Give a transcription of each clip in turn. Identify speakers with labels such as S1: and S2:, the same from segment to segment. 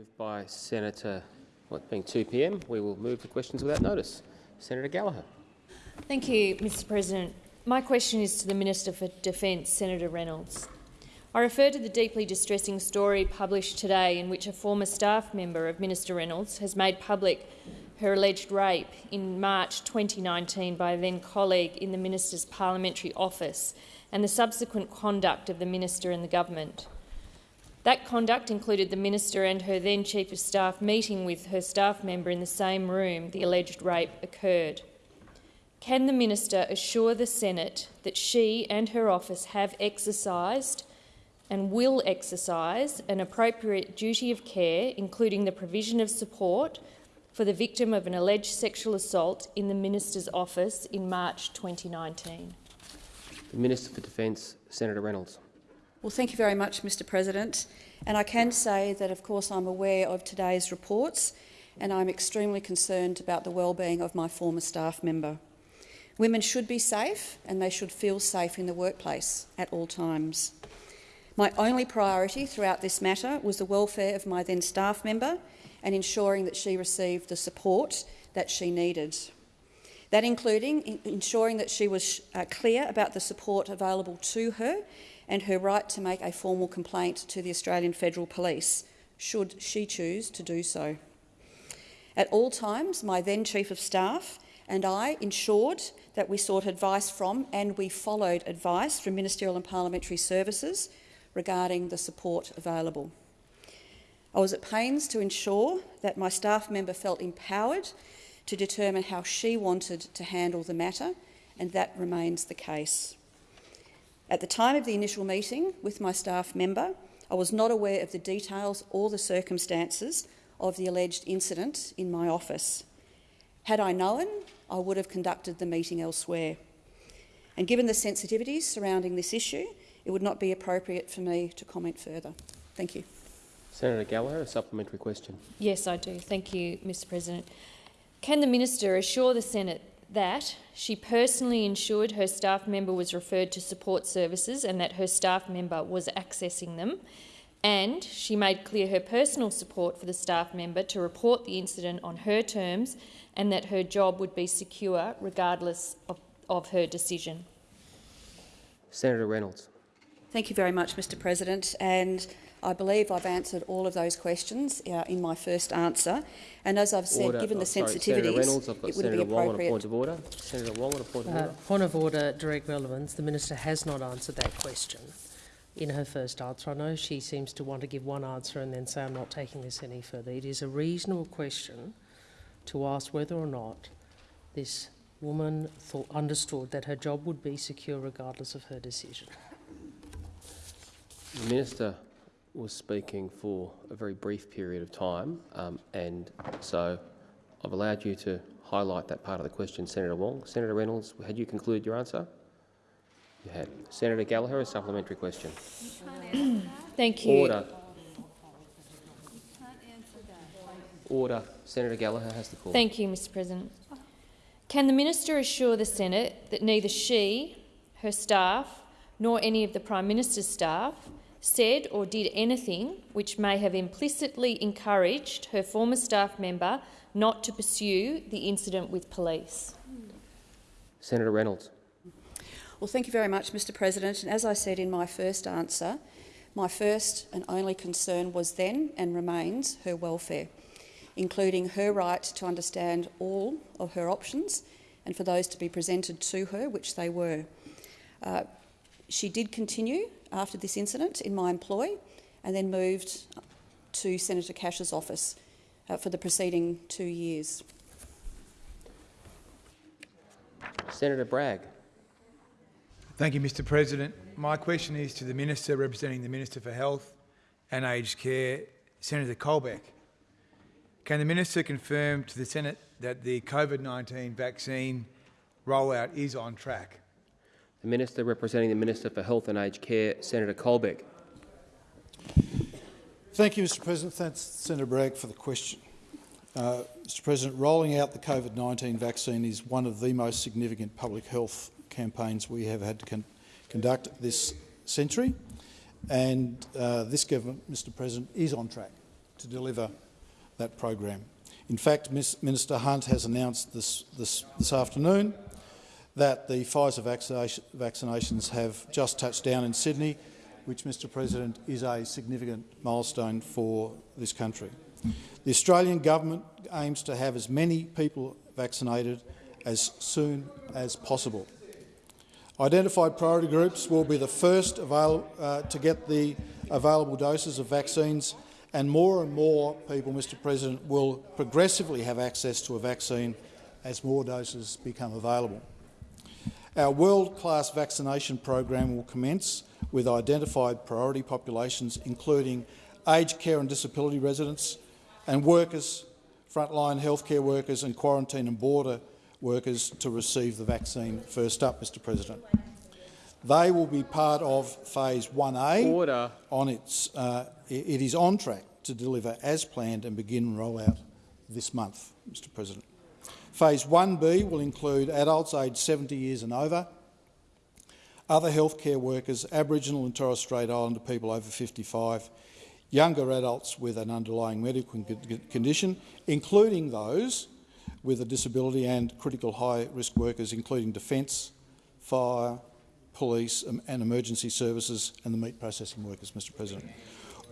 S1: Moved by Senator, what being 2 p.m. We will move to questions without notice. Senator Gallagher.
S2: Thank you, Mr President. My question is to the Minister for Defence, Senator Reynolds. I refer to the deeply distressing story published today in which a former staff member of Minister Reynolds has made public her alleged rape in March 2019 by a then-colleague in the minister's parliamentary office and the subsequent conduct of the minister and the government. That conduct included the minister and her then chief of staff meeting with her staff member in the same room the alleged rape occurred. Can the minister assure the Senate that she and her office have exercised and will exercise an appropriate duty of care, including the provision of support for the victim of an alleged sexual assault in the minister's office in March 2019.
S1: The Minister for Defence, Senator Reynolds.
S3: Well, thank you very much, Mr President. And I can say that, of course, I'm aware of today's reports and I'm extremely concerned about the well-being of my former staff member. Women should be safe and they should feel safe in the workplace at all times. My only priority throughout this matter was the welfare of my then staff member and ensuring that she received the support that she needed. That including ensuring that she was uh, clear about the support available to her and her right to make a formal complaint to the Australian Federal Police, should she choose to do so. At all times, my then Chief of Staff and I ensured that we sought advice from and we followed advice from Ministerial and Parliamentary Services regarding the support available. I was at pains to ensure that my staff member felt empowered to determine how she wanted to handle the matter, and that remains the case. At the time of the initial meeting with my staff member, I was not aware of the details or the circumstances of the alleged incident in my office. Had I known, I would have conducted the meeting elsewhere. And given the sensitivities surrounding this issue, it would not be appropriate for me to comment further. Thank you.
S1: Senator Gallagher, a supplementary question.
S2: Yes, I do. Thank you, Mr President. Can the minister assure the Senate that she personally ensured her staff member was referred to support services and that her staff member was accessing them, and she made clear her personal support for the staff member to report the incident on her terms and that her job would be secure regardless of, of her decision?
S1: Senator Reynolds.
S3: Thank you very much, Mr President. And I believe I've answered all of those questions uh, in my first answer. And as I've said,
S1: order.
S3: given the
S1: oh, sorry,
S3: sensitivities,
S1: Reynolds,
S3: it would
S1: Senator
S3: be
S1: Wong on a
S3: appropriate.
S1: point of order. Senator Wong on a point of
S4: Uh,
S1: order.
S4: point of order, direct relevance. The minister has not answered that question in her first answer. I know she seems to want to give one answer and then say, I'm not taking this any further. It is a reasonable question to ask whether or not this woman thought, understood that her job would be secure regardless of her decision.
S1: The minister was speaking for a very brief period of time, um, and so I've allowed you to highlight that part of the question, Senator Wong. Senator Reynolds, had you concluded your answer? You had. Senator Gallagher, a supplementary question.
S2: Thank you.
S1: Order. Order. Senator Gallagher has the call.
S2: Thank you, Mr President. Can the minister assure the Senate that neither she, her staff, nor any of the Prime Minister's staff said or did anything which may have implicitly encouraged her former staff member not to pursue the incident with police?
S1: Senator Reynolds.
S3: Well, thank you very much, Mr President. And as I said in my first answer, my first and only concern was then and remains her welfare, including her right to understand all of her options and for those to be presented to her, which they were. Uh, she did continue after this incident in my employ and then moved to Senator Cash's office uh, for the preceding two years.
S1: Senator Bragg.
S5: Thank you, Mr President. My question is to the Minister representing the Minister for Health and Aged Care, Senator Colbeck. Can the Minister confirm to the Senate that the COVID-19 vaccine rollout is on track?
S1: The Minister representing the Minister for Health and Aged Care, Senator Colbeck.
S6: Thank you, Mr President. Thanks, Senator Bragg, for the question. Uh, Mr President, rolling out the COVID-19 vaccine is one of the most significant public health campaigns we have had to con conduct this century, and uh, this government, Mr President, is on track to deliver that program. In fact, Miss Minister Hunt has announced this, this, this afternoon that the Pfizer vaccinations have just touched down in Sydney, which, Mr President, is a significant milestone for this country. The Australian government aims to have as many people vaccinated as soon as possible. Identified priority groups will be the first uh, to get the available doses of vaccines and more and more people, Mr President, will progressively have access to a vaccine as more doses become available. Our world-class vaccination program will commence with identified priority populations, including aged care and disability residents and workers, frontline healthcare workers and quarantine and border workers to receive the vaccine first up, Mr President. They will be part of Phase 1A.
S1: Order.
S6: On its, uh, it is on track to deliver as planned and begin rollout this month, Mr President. Phase 1B will include adults aged 70 years and over, other healthcare workers, Aboriginal and Torres Strait Islander people over 55, younger adults with an underlying medical condition, including those with a disability and critical high-risk workers, including defence, fire, police um, and emergency services and the meat processing workers, Mr President.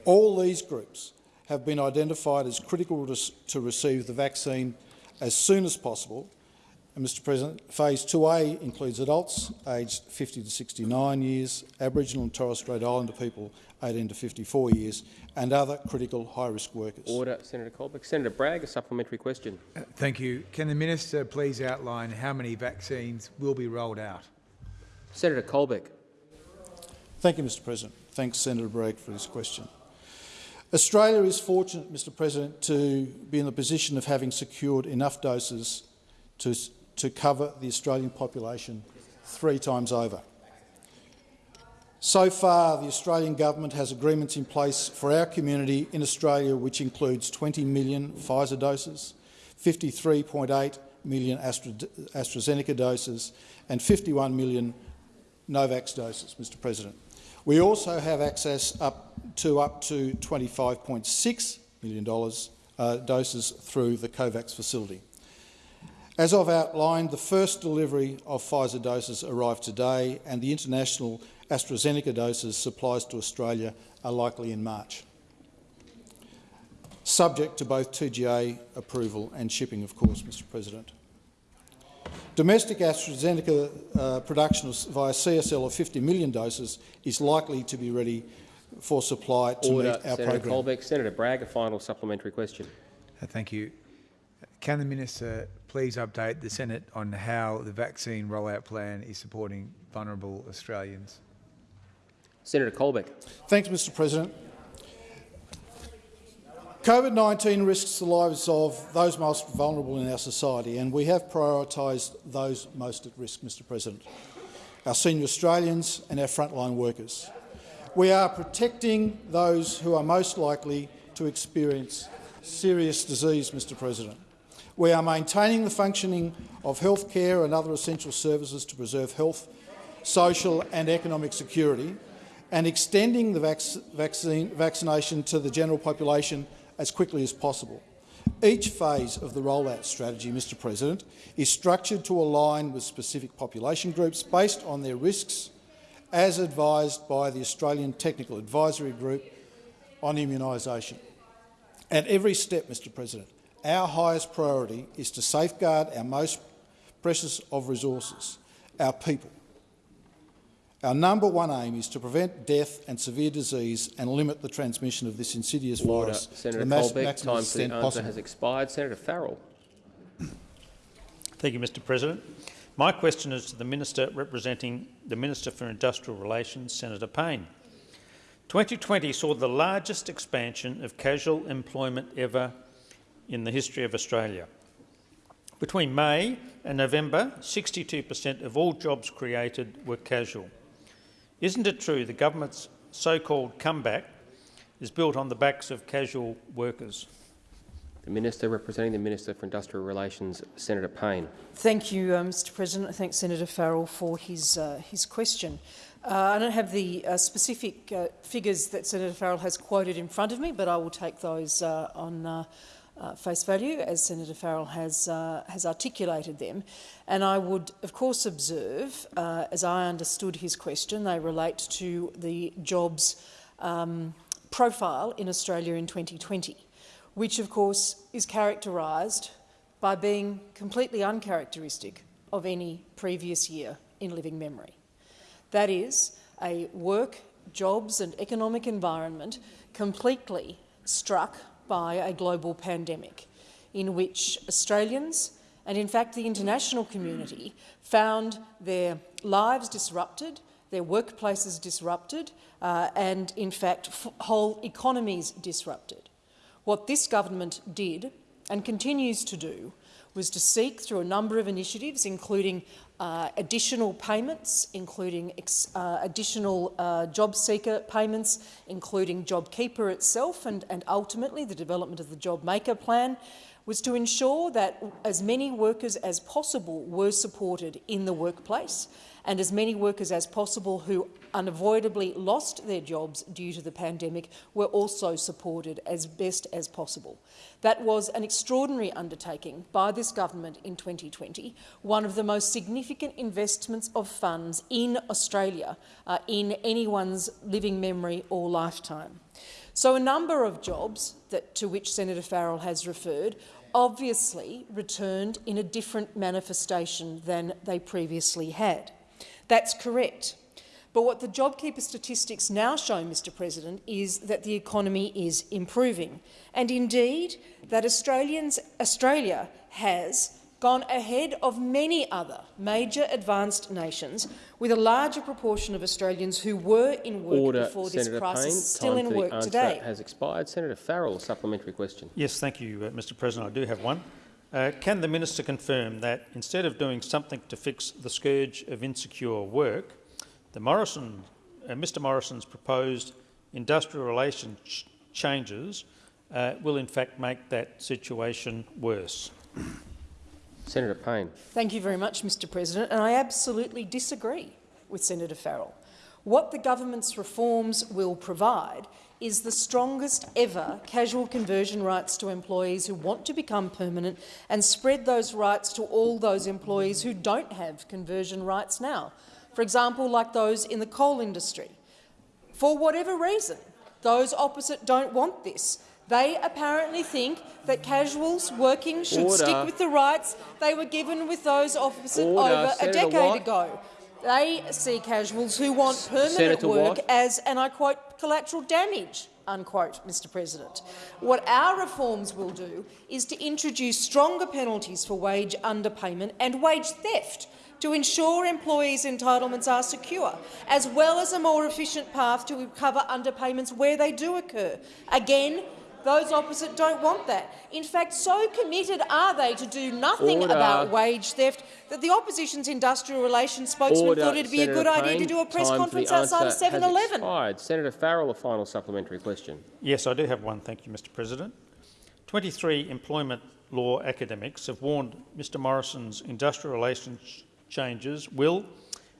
S6: All these groups have been identified as critical to receive the vaccine as soon as possible. And Mr President, Phase 2A includes adults aged 50 to 69 years, Aboriginal and Torres Strait Islander people 18 to 54 years, and other critical high-risk workers.
S1: Order, Senator Colbeck. Senator Bragg, a supplementary question.
S5: Uh, thank you. Can the minister please outline how many vaccines will be rolled out?
S1: Senator Colbeck.
S6: Thank you, Mr President. Thanks, Senator Bragg, for this question. Australia is fortunate, Mr President, to be in the position of having secured enough doses to, to cover the Australian population three times over. So far, the Australian government has agreements in place for our community in Australia which includes 20 million Pfizer doses, 53.8 million Astra AstraZeneca doses and 51 million Novavax doses, Mr President. We also have access up to up to $25.6 million uh, doses through the COVAX facility. As I've outlined, the first delivery of Pfizer doses arrived today and the international AstraZeneca doses supplies to Australia are likely in March, subject to both TGA approval and shipping, of course, Mr President. Domestic AstraZeneca uh, production via CSL of 50 million doses is likely to be ready for supply to
S1: Order.
S6: meet our
S1: Senator
S6: program.
S1: Colbeck. Senator Bragg, a final supplementary question.
S5: Uh, thank you. Can the minister please update the Senate on how the vaccine rollout plan is supporting vulnerable Australians?
S1: Senator Colbeck.
S6: Thanks, Mr President. COVID-19 risks the lives of those most vulnerable in our society, and we have prioritised those most at risk, Mr President, our senior Australians and our frontline workers. We are protecting those who are most likely to experience serious disease, Mr President. We are maintaining the functioning of health care and other essential services to preserve health, social and economic security, and extending the vac vaccine, vaccination to the general population as quickly as possible. Each phase of the rollout strategy, Mr President, is structured to align with specific population groups based on their risks, as advised by the Australian Technical Advisory Group on immunisation. At every step, Mr President, our highest priority is to safeguard our most precious of resources, our people. Our number one aim is to prevent death and severe disease and limit the transmission of this insidious
S1: Order.
S6: virus
S1: Senator
S6: to the
S1: Colbeck,
S6: maximum
S1: time for the answer
S6: possible.
S1: has expired. Senator Farrell.
S7: Thank you, Mr President. My question is to the Minister representing the Minister for Industrial Relations, Senator Payne. 2020 saw the largest expansion of casual employment ever in the history of Australia. Between May and November, 62 per cent of all jobs created were casual. Isn't it true the government's so-called comeback is built on the backs of casual workers?
S1: The Minister representing the Minister for Industrial Relations, Senator Payne.
S8: Thank you, uh, Mr President. I thank Senator Farrell for his, uh, his question. Uh, I don't have the uh, specific uh, figures that Senator Farrell has quoted in front of me, but I will take those uh, on uh, face value as Senator Farrell has, uh, has articulated them. And I would, of course, observe, uh, as I understood his question, they relate to the jobs um, profile in Australia in 2020, which, of course, is characterised by being completely uncharacteristic of any previous year in living memory. That is a work, jobs and economic environment completely struck by a global pandemic in which Australians and in fact the international community found their lives disrupted, their workplaces disrupted uh, and in fact whole economies disrupted. What this government did and continues to do was to seek through a number of initiatives, including uh, additional payments, including uh, additional uh, JobSeeker payments, including JobKeeper itself, and, and ultimately the development of the JobMaker plan, was to ensure that as many workers as possible were supported in the workplace and as many workers as possible who unavoidably lost their jobs due to the pandemic were also supported as best as possible. That was an extraordinary undertaking by this government in 2020, one of the most significant investments of funds in Australia uh, in anyone's living memory or lifetime. So a number of jobs that, to which Senator Farrell has referred obviously returned in a different manifestation than they previously had. That's correct. But what the JobKeeper statistics now show, Mr President, is that the economy is improving. And indeed, that Australians, Australia has gone ahead of many other major advanced nations with a larger proportion of Australians who were in work
S1: Order,
S8: before
S1: Senator
S8: this crisis
S1: Payne.
S8: still
S1: Time
S8: in
S1: for
S8: work
S1: the answer
S8: today.
S1: has expired. Senator Farrell, a supplementary question.
S7: Yes, thank you, uh, Mr President. I do have one. Uh, can the minister confirm that instead of doing something to fix the scourge of insecure work, the Morrison, uh, Mr Morrison's proposed industrial relations ch changes uh, will in fact make that situation worse?
S1: Senator Payne.
S8: Thank you very much, Mr President, and I absolutely disagree with Senator Farrell. What the government's reforms will provide is the strongest ever casual conversion rights to employees who want to become permanent and spread those rights to all those employees who don't have conversion rights now. For example, like those in the coal industry. For whatever reason, those opposite don't want this. They apparently think that casuals working should
S1: Order.
S8: stick with the rights they were given with those opposite
S1: Order.
S8: over
S1: Senator
S8: a decade
S1: Watt.
S8: ago. They see casuals who want permanent
S1: Senator
S8: work
S1: Watt.
S8: as, and I quote, collateral damage, unquote, Mr President. What our reforms will do is to introduce stronger penalties for wage underpayment and wage theft to ensure employees' entitlements are secure, as well as a more efficient path to recover underpayments where they do occur. Again, those opposite don't want that. In fact, so committed are they to do nothing
S1: Order.
S8: about wage theft that the opposition's industrial relations spokesman
S1: Order.
S8: thought it'd be
S1: Senator
S8: a good idea to do a press conference outside of
S1: answer
S8: 7-Eleven.
S1: expired. Senator Farrell, a final supplementary question.
S7: Yes, I do have one. Thank you, Mr President. 23 employment law academics have warned Mr Morrison's industrial relations changes will,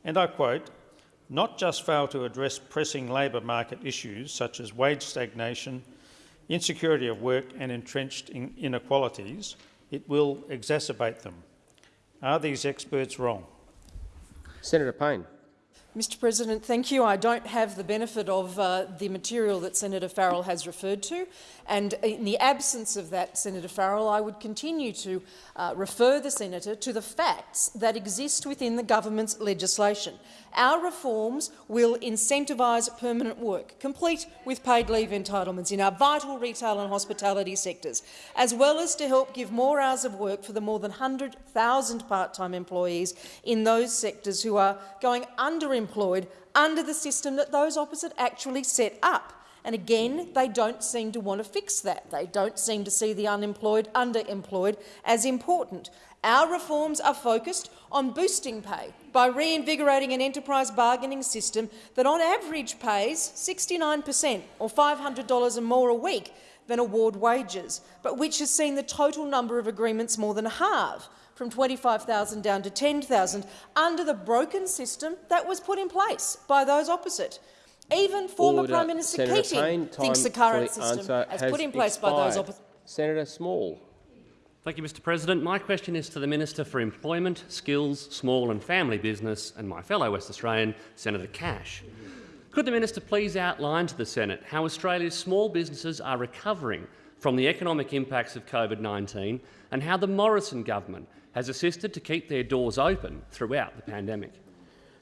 S7: and I quote, not just fail to address pressing labour market issues such as wage stagnation, insecurity of work and entrenched in inequalities, it will exacerbate them. Are these experts wrong?
S1: Senator Payne.
S8: Mr President, thank you. I don't have the benefit of uh, the material that Senator Farrell has referred to, and in the absence of that, Senator Farrell, I would continue to uh, refer the senator to the facts that exist within the government's legislation. Our reforms will incentivise permanent work, complete with paid leave entitlements in our vital retail and hospitality sectors, as well as to help give more hours of work for the more than 100,000 part-time employees in those sectors who are going underemployed under the system that those opposite actually set up. And again, they don't seem to want to fix that. They don't seem to see the unemployed, underemployed as important. Our reforms are focused on boosting pay by reinvigorating an enterprise bargaining system that on average pays 69 per cent or $500 or more a week. than award wages, but which has seen the total number of agreements more than halve, from 25,000 down to 10,000, under the broken system that was put in place by those opposite. Even former
S1: Order.
S8: Prime Minister
S1: Senator
S8: Keating
S1: Payne,
S8: thinks the current
S1: the
S8: system,
S1: answer
S8: as
S1: has
S8: put in place by those opposite.
S1: Senator Small.
S9: Thank you, Mr President. My question is to the Minister for Employment, Skills, Small and Family Business and my fellow West Australian, Senator Cash. Could the Minister please outline to the Senate how Australia's small businesses are recovering from the economic impacts of COVID-19 and how the Morrison government has assisted to keep their doors open throughout the pandemic?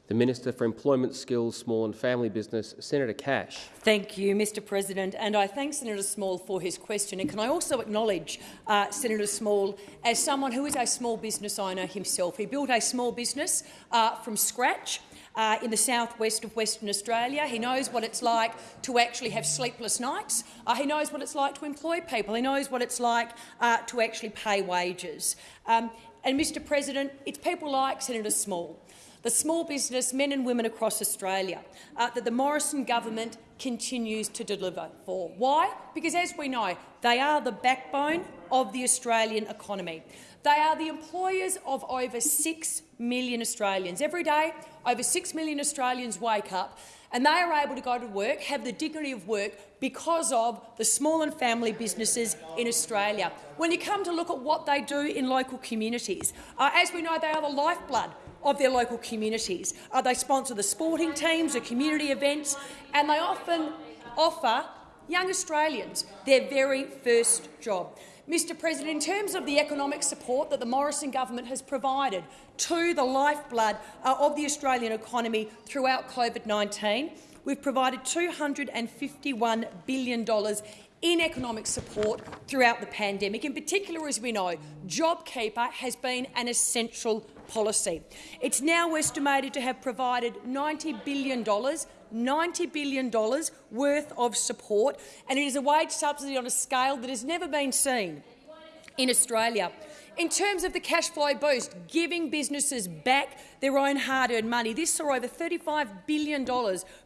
S1: The Minister for Employment, Skills, Small and Family Business, Senator Cash.
S10: Thank you, Mr President, and I thank Senator Small for his question. And can I also acknowledge uh, Senator Small as someone who is a small business owner himself. He built a small business uh, from scratch uh, in the southwest of Western Australia. He knows what it's like to actually have sleepless nights. Uh, he knows what it's like to employ people. He knows what it's like uh, to actually pay wages. Um, and, Mr President, it's people like Senator Small the small business men and women across Australia uh, that the Morrison government continues to deliver for. Why? Because, as we know, they are the backbone of the Australian economy. They are the employers of over 6 million Australians. Every day, over 6 million Australians wake up and they are able to go to work, have the dignity of work because of the small and family businesses in Australia. When you come to look at what they do in local communities, uh, as we know, they are the lifeblood of their local communities. Uh, they sponsor the sporting teams, the community events, and they often offer young Australians their very first job. Mr President, in terms of the economic support that the Morrison government has provided to the lifeblood uh, of the Australian economy throughout COVID-19, we've provided $251 billion in economic support throughout the pandemic. In particular, as we know, JobKeeper has been an essential policy. It's now estimated to have provided $90 billion $90 billion worth of support, and it is a wage subsidy on a scale that has never been seen in Australia. In terms of the cash flow boost, giving businesses back their own hard-earned money, this saw over $35 billion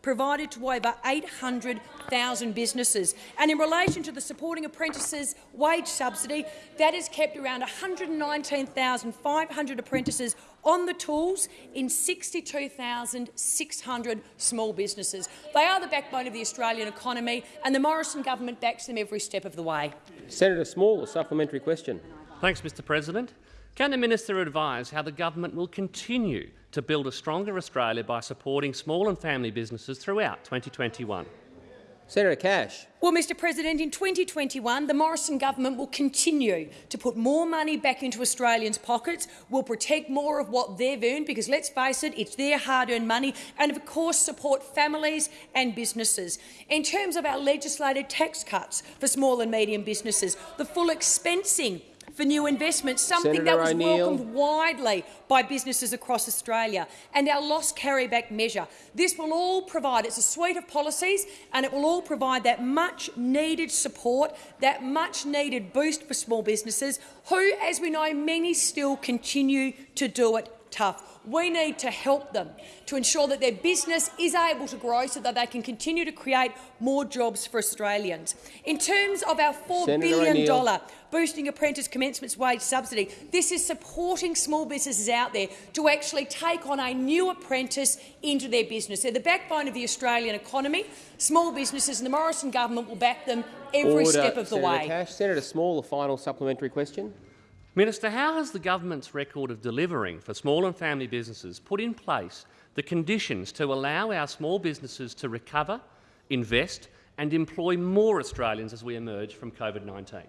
S10: provided to over 800,000 businesses. And in relation to the supporting apprentices wage subsidy, that has kept around 119,500 apprentices on the tools in 62,600 small businesses. They are the backbone of the Australian economy, and the Morrison government backs them every step of the way.
S1: Senator Small, a supplementary question.
S9: Thanks, Mr President. Can the Minister advise how the government will continue to build a stronger Australia by supporting small and family businesses throughout 2021?
S1: Senator Cash.
S10: Well, Mr President, in 2021 the Morrison government will continue to put more money back into Australians' pockets, will protect more of what they've earned, because let's face it, it's their hard-earned money, and of course support families and businesses. In terms of our legislated tax cuts for small and medium businesses, the full expensing for new investments, something
S1: Senator
S10: that was welcomed widely by businesses across Australia, and our loss carryback measure. This will all provide, it's a suite of policies, and it will all provide that much-needed support, that much-needed boost for small businesses, who, as we know, many still continue to do it tough. We need to help them to ensure that their business is able to grow so that they can continue to create more jobs for Australians. In terms of our $4
S1: Senator
S10: billion
S1: O'Neill.
S10: boosting apprentice commencement wage subsidy, this is supporting small businesses out there to actually take on a new apprentice into their business. They're the backbone of the Australian economy. Small businesses and the Morrison government will back them every
S1: Order.
S10: step of the
S1: Senator
S10: way.
S1: Cash. Senator Small, a final supplementary question.
S9: Minister, how has the government's record of delivering for small and family businesses put in place the conditions to allow our small businesses to recover, invest and employ more Australians as we emerge from COVID-19?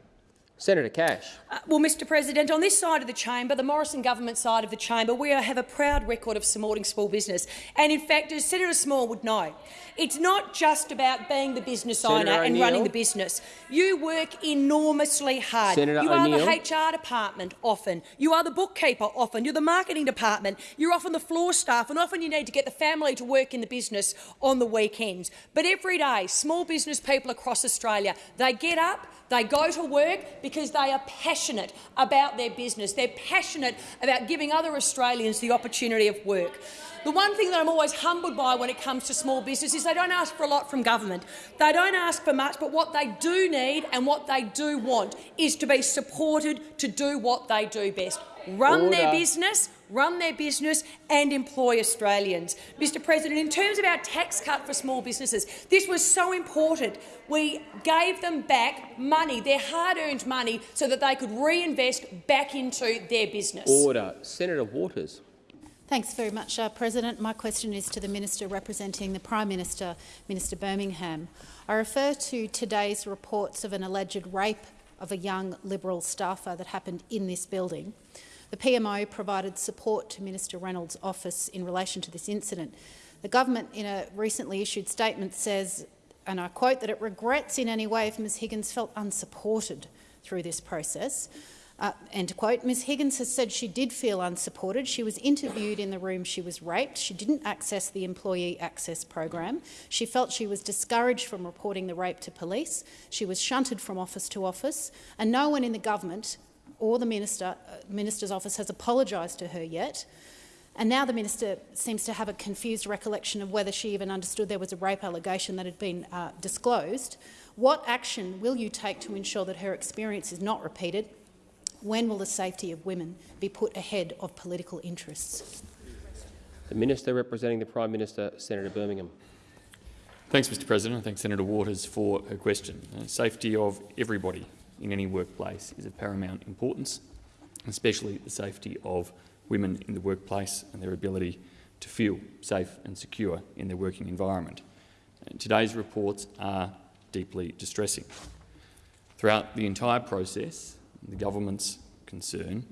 S1: Senator Cash.
S10: Uh, well, Mr President, on this side of the chamber, the Morrison government side of the chamber, we have a proud record of supporting small business. And in fact, as Senator Small would know, it's not just about being the business
S1: Senator
S10: owner and running the business. You work enormously hard.
S1: Senator
S10: you are the HR department often. You are the bookkeeper often. You're the marketing department. You're often the floor staff, and often you need to get the family to work in the business on the weekends. But every day, small business people across Australia, they get up, they go to work because they are passionate about their business. They're passionate about giving other Australians the opportunity of work. The one thing that I'm always humbled by when it comes to small business is they don't ask for a lot from government. They don't ask for much, but what they do need and what they do want is to be supported to do what they do best. Run their business, run their business and employ Australians. Mr President, in terms of our tax cut for small businesses, this was so important. We gave them back money, their hard-earned money, so that they could reinvest back into their business.
S1: Order. Senator Waters.
S11: Thanks very much, uh, President. My question is to the Minister representing the Prime Minister, Minister Birmingham. I refer to today's reports of an alleged rape of a young Liberal staffer that happened in this building. The PMO provided support to Minister Reynolds' office in relation to this incident. The government, in a recently issued statement, says, and I quote, that it regrets in any way if Ms Higgins felt unsupported through this process. Uh, quote. Ms Higgins has said she did feel unsupported. She was interviewed in the room she was raped. She didn't access the employee access program. She felt she was discouraged from reporting the rape to police. She was shunted from office to office, and no one in the government or the minister, uh, minister's office has apologised to her yet. And now the minister seems to have a confused recollection of whether she even understood there was a rape allegation that had been uh, disclosed. What action will you take to ensure that her experience is not repeated? When will the safety of women be put ahead of political interests?
S1: The Minister representing the Prime Minister, Senator Birmingham.
S12: Thanks, Mr President. I thank Senator Waters for her question. Uh, safety of everybody in any workplace is of paramount importance, especially the safety of women in the workplace and their ability to feel safe and secure in their working environment. And today's reports are deeply distressing. Throughout the entire process, the government's concern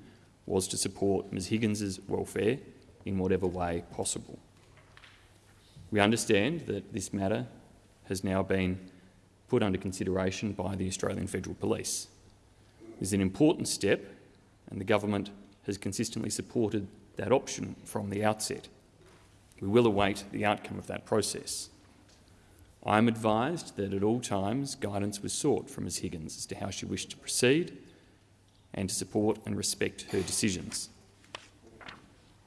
S12: was to support Ms Higgins's welfare in whatever way possible. We understand that this matter has now been put under consideration by the Australian Federal Police. It is an important step and the government has consistently supported that option from the outset. We will await the outcome of that process. I am advised that at all times guidance was sought from Ms Higgins as to how she wished to proceed and to support and respect her decisions.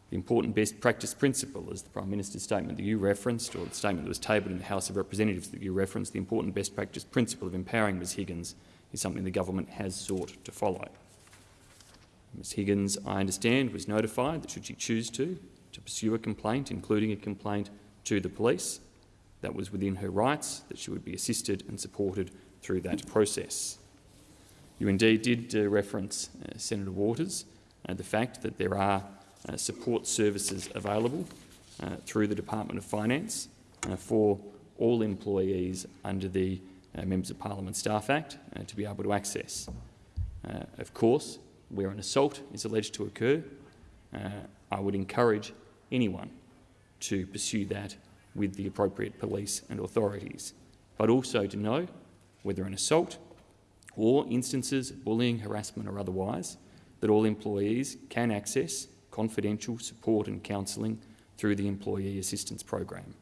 S12: The important best practice principle, as the Prime Minister's statement that you referenced, or the statement that was tabled in the House of Representatives that you referenced, the important best practice principle of empowering Ms Higgins is something the government has sought to follow. Ms Higgins, I understand, was notified that should she choose to, to pursue a complaint, including a complaint to the police, that was within her rights, that she would be assisted and supported through that process. You indeed did uh, reference, uh, Senator Waters, uh, the fact that there are uh, support services available uh, through the Department of Finance for all employees under the Members of Parliament Staff Act to be able to access. of course, where an assault is alleged to occur, I would encourage anyone to pursue that with the appropriate police and authorities, but also to know whether an assault or instances of bullying, harassment or otherwise, that all employees can access confidential support and counselling through the Employee Assistance Program.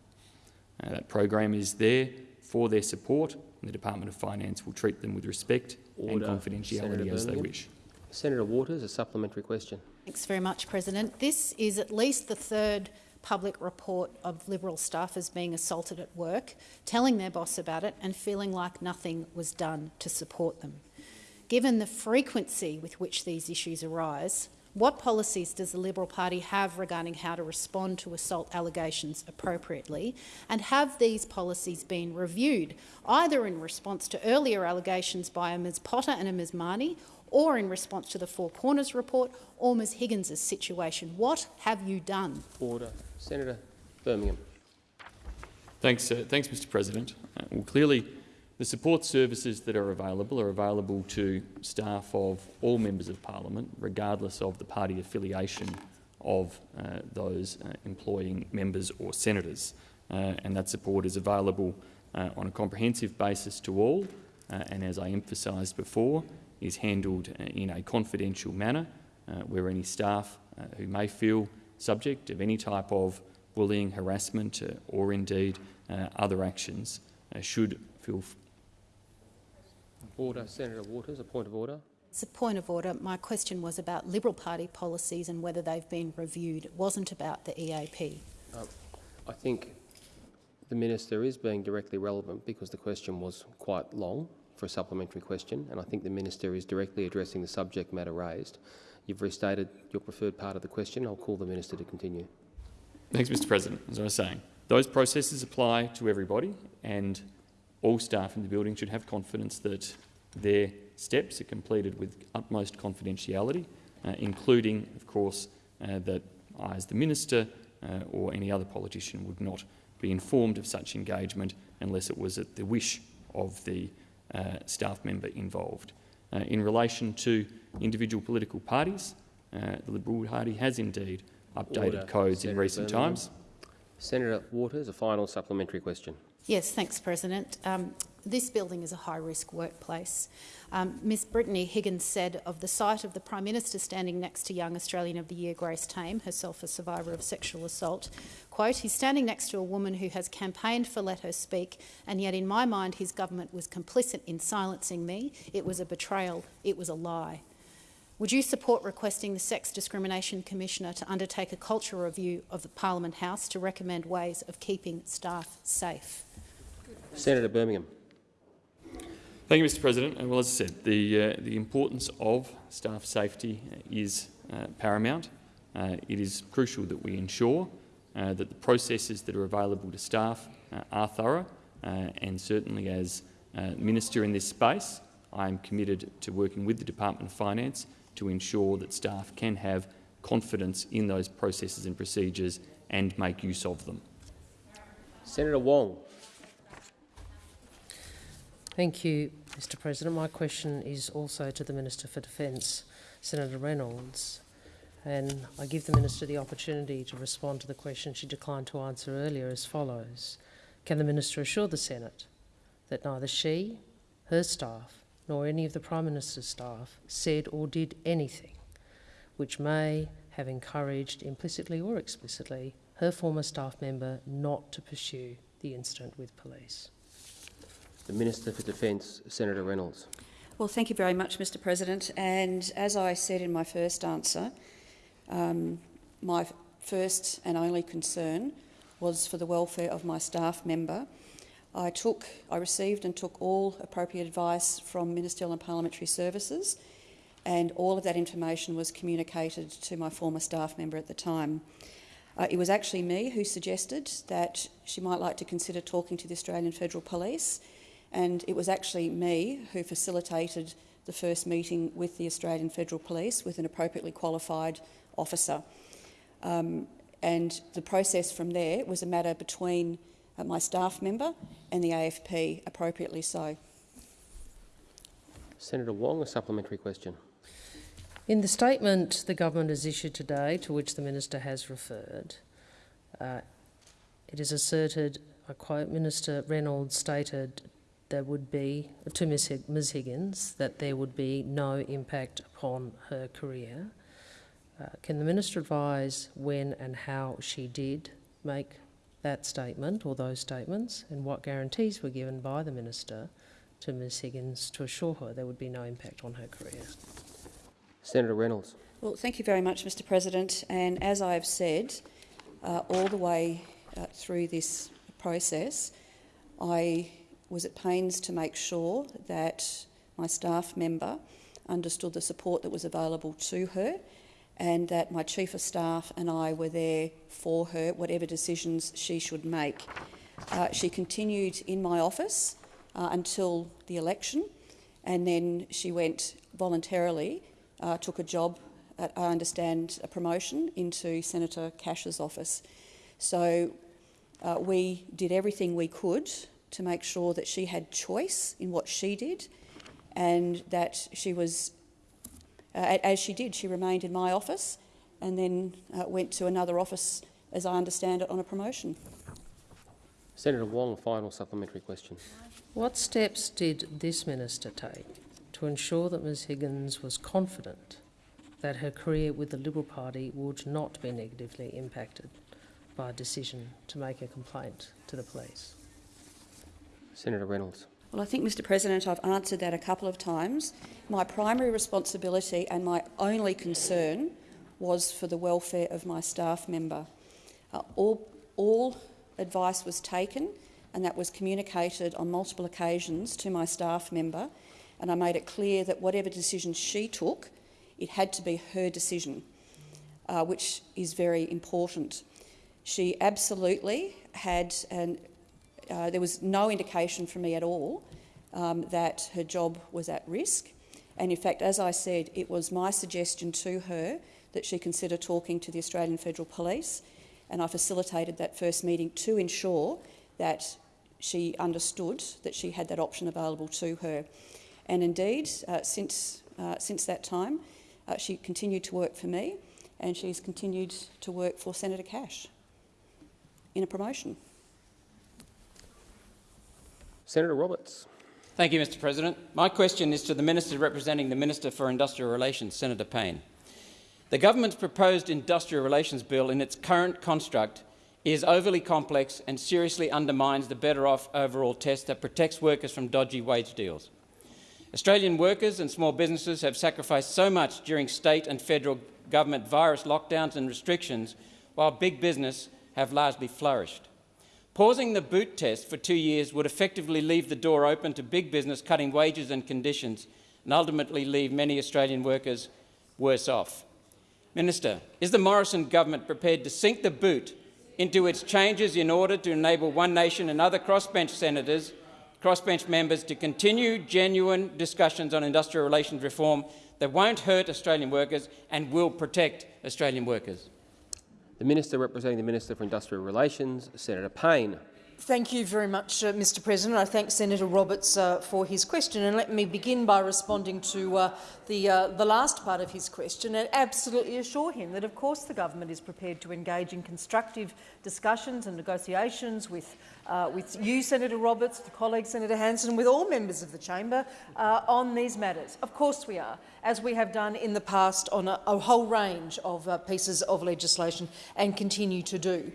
S12: Uh, that program is there for their support and the Department of Finance will treat them with respect
S1: Order.
S12: and confidentiality
S1: Senator
S12: as they wish.
S1: Senator Waters, a supplementary question.
S11: Thanks very much, President. This is at least the third public report of Liberal staffers being assaulted at work, telling their boss about it and feeling like nothing was done to support them. Given the frequency with which these issues arise, what policies does the Liberal Party have regarding how to respond to assault allegations appropriately? And have these policies been reviewed, either in response to earlier allegations by a Ms Potter and a Ms Mani, or in response to the Four Corners report, or Ms Higgins' situation? What have you done?
S1: Order. Senator Birmingham.
S12: Thanks, uh, thanks Mr President. Uh, well, clearly, the support services that are available are available to staff of all members of parliament, regardless of the party affiliation of uh, those uh, employing members or senators. Uh, and that support is available uh, on a comprehensive basis to all, uh, and as I emphasised before, is handled uh, in a confidential manner, uh, where any staff uh, who may feel subject of any type of bullying, harassment, uh, or indeed other actions should feel
S1: Order. Senator Waters, a point of order.
S11: It's a point of order. My question was about Liberal Party policies and whether they've been reviewed. It wasn't about the EAP.
S1: I think the minister is being directly relevant because the question was quite long for a supplementary question, and I think the minister is directly addressing the subject matter raised. You've restated your preferred part of the question. I'll call the minister to continue.
S12: Thanks, Mr President. As I was saying, those processes apply to everybody and all staff in the building should have confidence that their steps are completed with utmost confidentiality, uh, including, of course, uh, that I, as the minister uh, or any other politician, would not be informed of such engagement unless it was at the wish of the staff member involved. Uh, in relation to individual political parties, uh, the Liberal Party has indeed updated
S1: Order.
S12: codes in recent
S1: Birmingham.
S12: times.
S1: Senator Waters, a final supplementary question.
S11: Yes, thanks, President. Um, this building is a high-risk workplace. Um, Ms Brittany Higgins said of the sight of the Prime Minister standing next to Young Australian of the Year Grace Tame, herself a survivor of sexual assault, quote, he's standing next to a woman who has campaigned for Let Her Speak, and yet in my mind his government was complicit in silencing me. It was a betrayal. It was a lie. Would you support requesting the Sex Discrimination Commissioner to undertake a culture review of the Parliament House to recommend ways of keeping staff safe?
S1: Senator Birmingham.
S12: Thank you, Mr President. Well, as I said, the, uh, the importance of staff safety is uh, paramount. Uh, it is crucial that we ensure uh, that the processes that are available to staff uh, are thorough, uh, and certainly as uh, Minister in this space, I am committed to working with the Department of Finance to ensure that staff can have confidence in those processes and procedures and make use of them.
S1: Senator Wong.
S4: Thank you, Mr President. My question is also to the Minister for Defence, Senator Reynolds. And I give the Minister the opportunity to respond to the question she declined to answer earlier as follows. Can the Minister assure the Senate that neither she, her staff, nor any of the Prime Minister's staff said or did anything which may have encouraged, implicitly or explicitly, her former staff member not to pursue the incident with police?
S1: The Minister for Defence, Senator Reynolds.
S3: Well, thank you very much, Mr President. And as I said in my first answer, um, my first and only concern was for the welfare of my staff member. I took, I received and took all appropriate advice from Ministerial and Parliamentary Services, and all of that information was communicated to my former staff member at the time. Uh, it was actually me who suggested that she might like to consider talking to the Australian Federal Police, and it was actually me who facilitated the first meeting with the Australian Federal Police with an appropriately qualified officer. Um, and the process from there was a matter between uh, my staff member and the AFP, appropriately so.
S1: Senator Wong, a supplementary question.
S4: In the statement the government has issued today, to which the minister has referred, uh, it is asserted, I quote, Minister Reynolds stated there would be, to Ms, Higgins, that there would be no impact upon her career. Uh, can the minister advise when and how she did make that statement or those statements, and what guarantees were given by the minister to Ms Higgins to assure her there would be no impact on her career?
S1: Senator Reynolds.
S3: Well, thank you very much, Mr President. And as I've said, uh, all the way uh, through this process, I was at pains to make sure that my staff member understood the support that was available to her and that my Chief of Staff and I were there for her, whatever decisions she should make. Uh, she continued in my office uh, until the election and then she went voluntarily, uh, took a job, at, I understand, a promotion into Senator Cash's office. So uh, we did everything we could to make sure that she had choice in what she did and that she was, uh, as she did, she remained in my office and then uh, went to another office, as I understand it, on a promotion.
S1: Senator Wong, final supplementary question.
S4: What steps did this minister take to ensure that Ms Higgins was confident that her career with the Liberal Party would not be negatively impacted by a decision to make a complaint to the police?
S1: Senator Reynolds.
S3: Well, I think, Mr President, I've answered that a couple of times. My primary responsibility and my only concern was for the welfare of my staff member. Uh, all, all advice was taken and that was communicated on multiple occasions to my staff member and I made it clear that whatever decision she took, it had to be her decision, uh, which is very important. She absolutely had, and uh, there was no indication from me at all um, that her job was at risk. And in fact, as I said, it was my suggestion to her that she consider talking to the Australian Federal Police, and I facilitated that first meeting to ensure that she understood that she had that option available to her. And indeed, uh, since, uh, since that time, uh, she continued to work for me and she's continued to work for Senator Cash in a promotion.
S1: Senator Roberts.
S13: Thank you, Mr President. My question is to the Minister representing the Minister for Industrial Relations, Senator Payne. The government's proposed industrial relations bill in its current construct is overly complex and seriously undermines the better off overall test that protects workers from dodgy wage deals. Australian workers and small businesses have sacrificed so much during state and federal government virus lockdowns and restrictions, while big business have largely flourished. Pausing the boot test for two years would effectively leave the door open to big business cutting wages and conditions and ultimately leave many Australian workers worse off. Minister, is the Morrison government prepared to sink the boot into its changes in order to enable One Nation and other crossbench senators crossbench members to continue genuine discussions on industrial relations reform that won't hurt Australian workers and will protect Australian workers.
S1: The Minister representing the Minister for Industrial Relations, Senator Payne.
S8: Thank you very much, uh, Mr President. I thank Senator Roberts uh, for his question. And let me begin by responding to uh, the, uh, the last part of his question and absolutely assure him that, of course, the government is prepared to engage in constructive discussions and negotiations with, uh, with you, Senator Roberts, with colleague Senator Hanson, and with all members of the chamber uh, on these matters. Of course we are, as we have done in the past on a, a whole range of pieces of legislation and continue to do.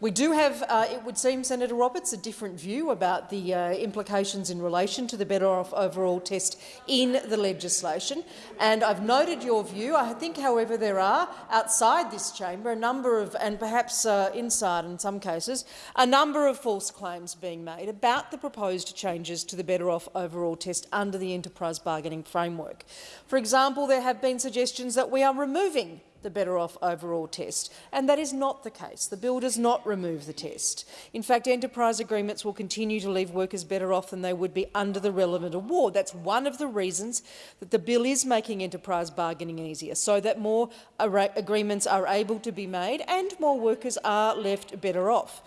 S8: We do have, uh, it would seem, Senator Roberts, a different view about the uh, implications in relation to the Better Off Overall test in the legislation. And I've noted your view. I think, however, there are, outside this chamber, a number of, and perhaps uh, inside in some cases, a number of false claims being made about the proposed changes to the Better Off Overall test under the enterprise bargaining framework. For example, there have been suggestions that we are removing the better off overall test. And that is not the case. The bill does not remove the test. In fact, enterprise agreements will continue to leave workers better off than they would be under the relevant award. That's one of the reasons that the bill is making enterprise bargaining easier, so that more agreements are able to be made and more workers are left better off.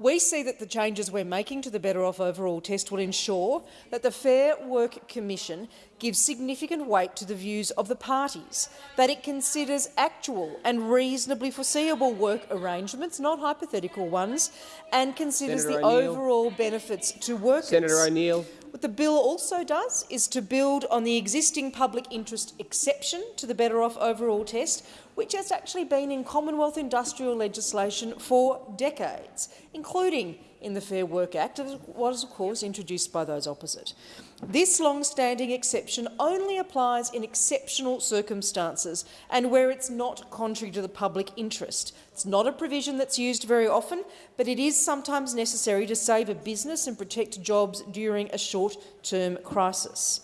S8: We see that the changes we're making to the Better Off Overall test will ensure that the Fair Work Commission gives significant weight to the views of the parties, that it considers actual and reasonably foreseeable work arrangements, not hypothetical ones, and considers Senator the overall benefits to workers.
S1: Senator O'Neill.
S8: What the bill also does is to build on the existing public interest exception to the Better Off Overall test, which has actually been in Commonwealth industrial legislation for decades, including in the Fair Work Act, as was of course introduced by those opposite. This long-standing exception only applies in exceptional circumstances and where it's not contrary to the public interest. It's not a provision that's used very often, but it is sometimes necessary to save a business and protect jobs during a short-term crisis.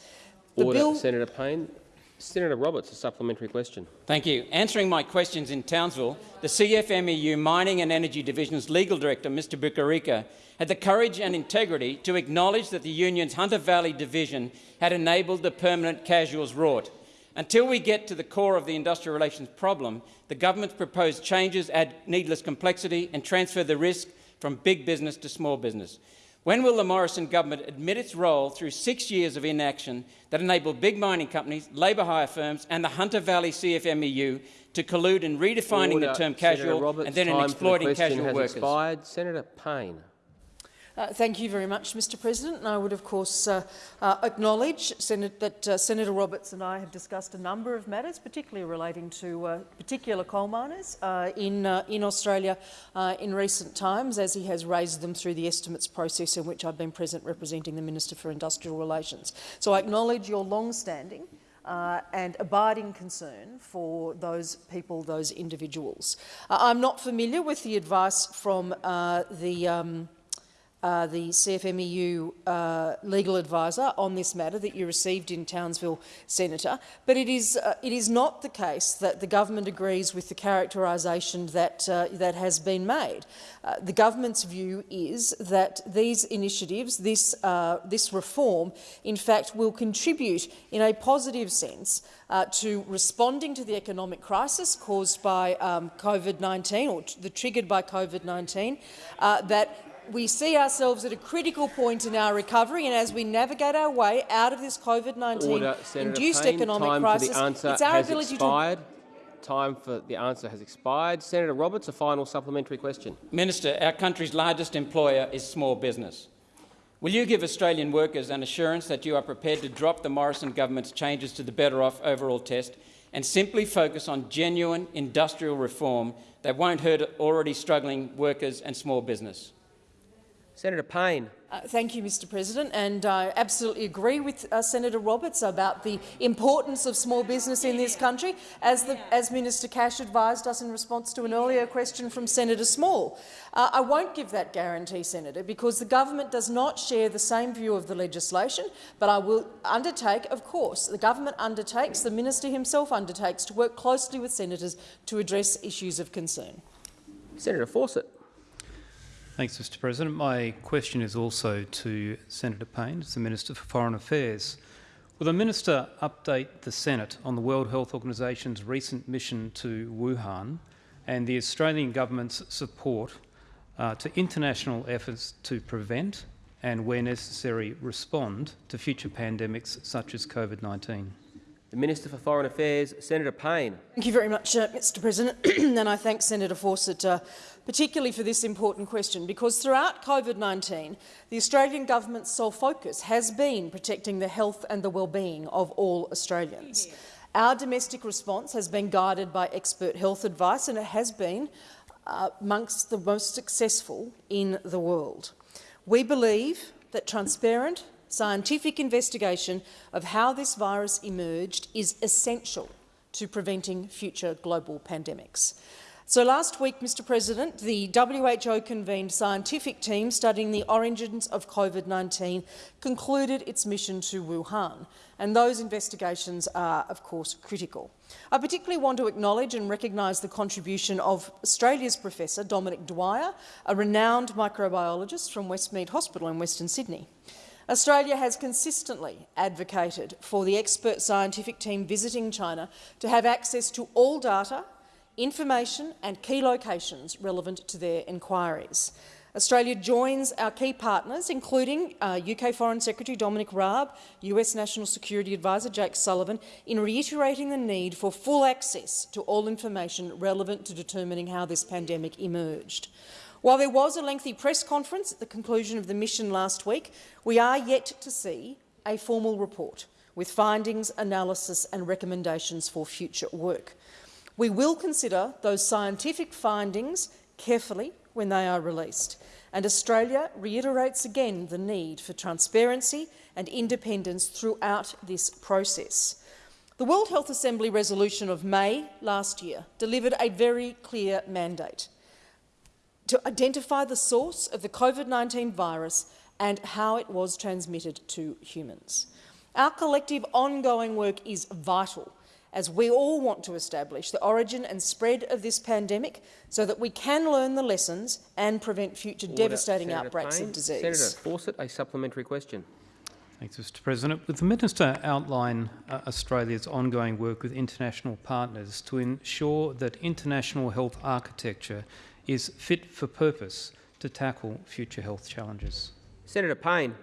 S1: The Order, bill Senator Payne. Senator Roberts, a supplementary question.
S13: Thank you. Answering my questions in Townsville, the CFMEU Mining and Energy Division's legal director, Mr Bukarika, had the courage and integrity to acknowledge that the union's Hunter Valley division had enabled the permanent casuals rort. Until we get to the core of the industrial relations problem, the government's proposed changes add needless complexity and transfer the risk from big business to small business. When will the Morrison government admit its role through six years of inaction that enabled big mining companies, labour hire firms and the Hunter Valley CFMEU to collude in redefining
S1: Order.
S13: the term casual
S1: Roberts,
S13: and then in exploiting
S1: the
S13: casual
S1: has
S13: workers?
S1: Expired. Senator Payne.
S8: Uh, thank you very much, Mr President. And I would, of course, uh, uh, acknowledge Senate, that uh, Senator Roberts and I have discussed a number of matters, particularly relating to uh, particular coal miners in, in Australia in recent times, as he has raised them through the estimates process in which I've been present representing the Minister for Industrial Relations. So I acknowledge your long-standing uh, and abiding concern for those people, those individuals. Uh, I'm not familiar with the advice from uh, the um, uh, the CFMEU uh, legal advisor on this matter that you received in Townsville, Senator. But it is, uh, it is not the case that the government agrees with the characterisation that, uh, that has been made. Uh, the government's view is that these initiatives, this, this reform, in fact, will contribute in a positive sense to responding to the economic crisis caused by um, COVID-19 or the triggered by COVID-19, uh, that we see ourselves at a critical point in our recovery, and as we navigate our way out of this COVID-19-induced economic
S1: time
S8: crisis,
S1: for the answer
S8: it's our
S1: has
S8: ability
S1: expired. Time for the answer has expired. Senator Roberts, a final supplementary question.
S13: Minister, our country's largest employer is small business. Will you give Australian workers an assurance that you are prepared to drop the Morrison government's changes to the Better Off overall test and simply focus on genuine industrial reform that won't hurt already struggling workers and small business?
S1: Senator Payne.
S8: Uh, thank you, Mr President, and I absolutely agree with uh, Senator Roberts about the importance of small business in this country, as, the, as Minister Cash advised us in response to an earlier question from Senator Small. Uh, I won't give that guarantee, Senator, because the government does not share the same view of the legislation, but I will undertake, of course, the government undertakes, the minister himself undertakes, to work closely with senators to address issues of concern.
S1: Senator Fawcett.
S14: Thanks, Mr President. My question is also to Senator Payne, as the Minister for Foreign Affairs. Will the Minister update the Senate on the World Health Organisation's recent mission to Wuhan and the Australian Government's support uh, to international efforts to prevent and, where necessary, respond to future pandemics such as COVID-19?
S1: The Minister for Foreign Affairs, Senator Payne.
S8: Thank you very much, uh, Mr President, and I thank Senator Fawcett uh, particularly for this important question, because throughout COVID-19, the Australian government's sole focus has been protecting the health and the well-being of all Australians. Our domestic response has been guided by expert health advice, and it has been uh, amongst the most successful in the world. We believe that transparent, scientific investigation of how this virus emerged is essential to preventing future global pandemics. So last week, Mr President, the WHO convened scientific team studying the origins of COVID-19 concluded its mission to Wuhan, and those investigations are, of course, critical. I particularly want to acknowledge and recognise the contribution of Australia's Professor Dominic Dwyer, a renowned microbiologist from Westmead Hospital in Western Sydney. Australia has consistently advocated for the expert scientific team visiting China to have access to all data information and key locations relevant to their inquiries. Australia joins our key partners, including uh, UK Foreign Secretary Dominic Raab, US National Security Advisor Jake Sullivan, in reiterating the need for full access to all information relevant to determining how this pandemic emerged. While there was a lengthy press conference at the conclusion of the mission last week, we are yet to see a formal report with findings, analysis and recommendations for future work. We will consider those scientific findings carefully when they are released, and Australia reiterates again the need for transparency and independence throughout this process. The World Health Assembly resolution of May last year delivered a very clear mandate to identify the source of the COVID-19 virus and how it was transmitted to humans. Our collective ongoing work is vital as we all want to establish the origin and spread of this pandemic so that we can learn the lessons and prevent future
S1: Order.
S8: devastating
S1: Senator
S8: outbreaks
S1: Payne.
S8: of disease.
S1: Senator Fawcett, a supplementary question.
S14: Thanks, Mr President. Would the Minister outline uh, Australia's ongoing work with international partners to ensure that international health architecture is fit for purpose to tackle future health challenges?
S1: Senator Payne.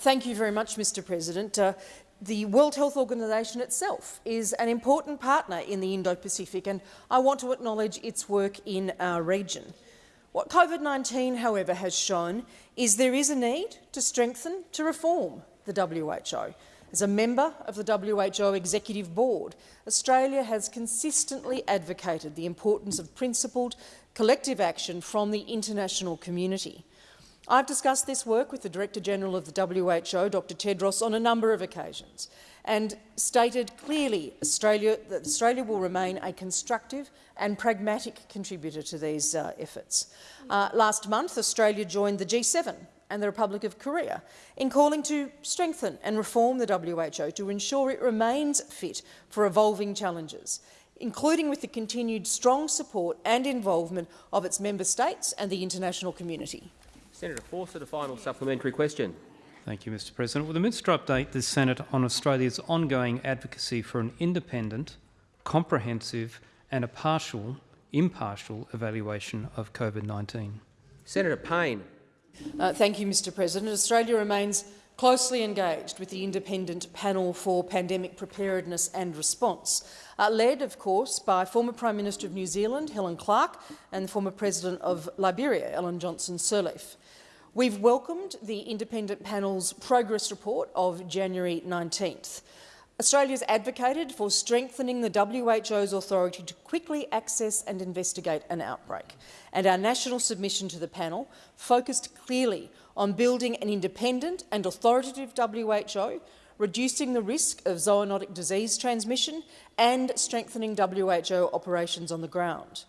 S8: Thank you very much, Mr President. Uh, the World Health Organization itself is an important partner in the Indo-Pacific, and I want to acknowledge its work in our region. What COVID-19, however, has shown is there is a need to strengthen, to reform the WHO. As a member of the WHO Executive Board, Australia has consistently advocated the importance of principled collective action from the international community. I've discussed this work with the Director-General of the WHO, Dr Tedros, on a number of occasions and stated clearly Australia, that Australia will remain a constructive and pragmatic contributor to these uh, efforts. Uh, last month, Australia joined the G7 and the Republic of Korea in calling to strengthen and reform the WHO to ensure it remains fit for evolving challenges, including with the continued strong support and involvement of its member states and the international community.
S1: Senator Fawcett, a final supplementary question.
S14: Thank you, Mr President. Will the Minister update the Senate on Australia's ongoing advocacy for an independent, comprehensive and a partial, impartial evaluation of COVID-19?
S1: Senator Payne.
S8: Uh, thank you, Mr President. Australia remains closely engaged with the Independent Panel for Pandemic Preparedness and Response, uh, led, of course, by former Prime Minister of New Zealand, Helen Clark, and former President of Liberia, Ellen Johnson Sirleaf. We've welcomed the independent panel's progress report of January 19th. Australia's advocated for strengthening the WHO's authority to quickly access and investigate an outbreak, and our national submission to the panel focused clearly on building an independent and authoritative WHO, reducing the risk of zoonotic disease transmission and strengthening WHO operations on the ground.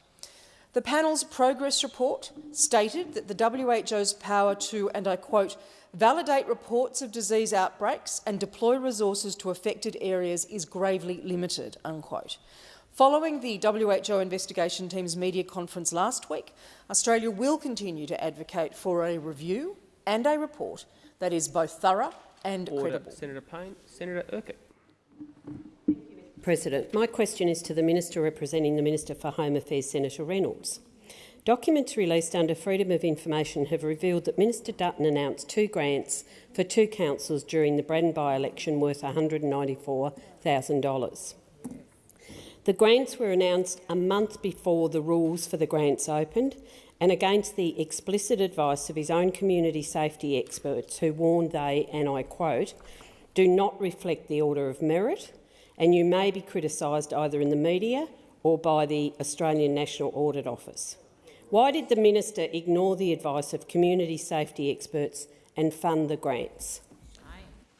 S8: The panel's progress report stated that the WHO's power to, and I quote, validate reports of disease outbreaks and deploy resources to affected areas is gravely limited, unquote. Following the WHO investigation team's media conference last week, Australia will continue to advocate for a review and a report that is both thorough and
S1: Order.
S8: credible.
S1: Senator Payne. Senator Urquhart.
S15: President, my question is to the Minister representing the Minister for Home Affairs, Senator Reynolds. Documents released under Freedom of Information have revealed that Minister Dutton announced two grants for two councils during the Braddon by-election worth $194,000. The grants were announced a month before the rules for the grants opened and against the explicit advice of his own community safety experts who warned they, and I quote, do not reflect the order of merit and you may be criticised either in the media or by the Australian National Audit Office. Why did the minister ignore the advice of community safety experts and fund the grants?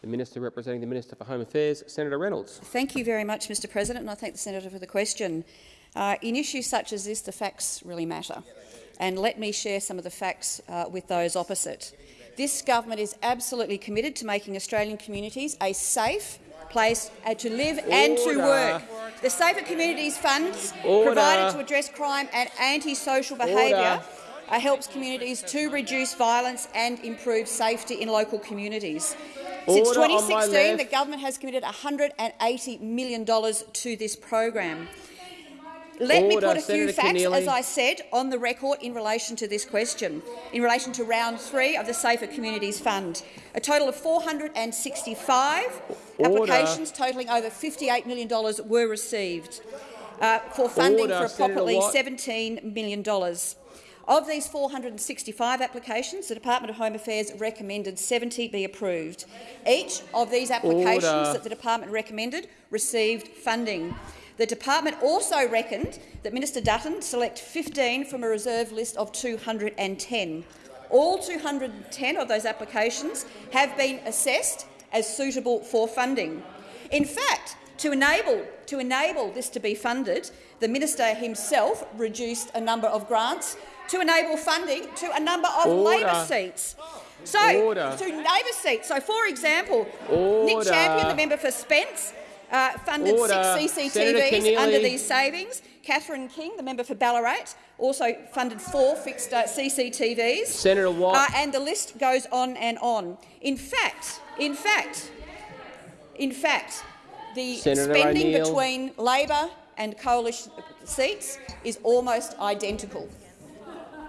S1: The Minister representing the Minister for Home Affairs, Senator Reynolds.
S3: Thank you very much, Mr President, and I thank the senator for the question. Uh, in issues such as this, the facts really matter. And let me share some of the facts uh, with those opposite. This government is absolutely committed to making Australian communities a safe place uh, to live and to work. The Safer Communities funds
S1: Order.
S3: provided to address crime and antisocial behaviour uh, helps communities to reduce violence and improve safety in local communities. Since
S1: Order on
S3: 2016, the government has committed $180 million to this program. Let me put a few facts,
S1: Keneally.
S3: as I said, on the record in relation to this question, in relation to round three of the Safer Communities Fund. A total of 465
S1: Order.
S3: applications totalling over $58 million were received uh, for funding
S1: Order,
S3: for
S1: Senator
S3: approximately
S1: Watt.
S3: $17 million. Of these 465 applications, the Department of Home Affairs recommended 70 be approved. Each of these applications
S1: Order.
S3: that the department recommended received funding. The department also reckoned that Minister Dutton select 15 from a reserve list of 210. All 210 of those applications have been assessed as suitable for funding. In fact, to enable, to enable this to be funded, the minister himself reduced a number of grants to enable funding to a number of
S1: Order.
S3: Labor seats. So,
S1: Order.
S3: to Labor seats. So, for example, Nick Champion, the member for Spence, uh, funded
S1: Order.
S3: six CCTVs under these savings. Catherine King, the member for Ballarat, also funded four fixed uh, CCTVs.
S1: Senator Watt.
S3: Uh, and the list goes on and on. In fact, in fact, in fact, the
S1: Senator
S3: spending between Labor and coalition seats is almost identical.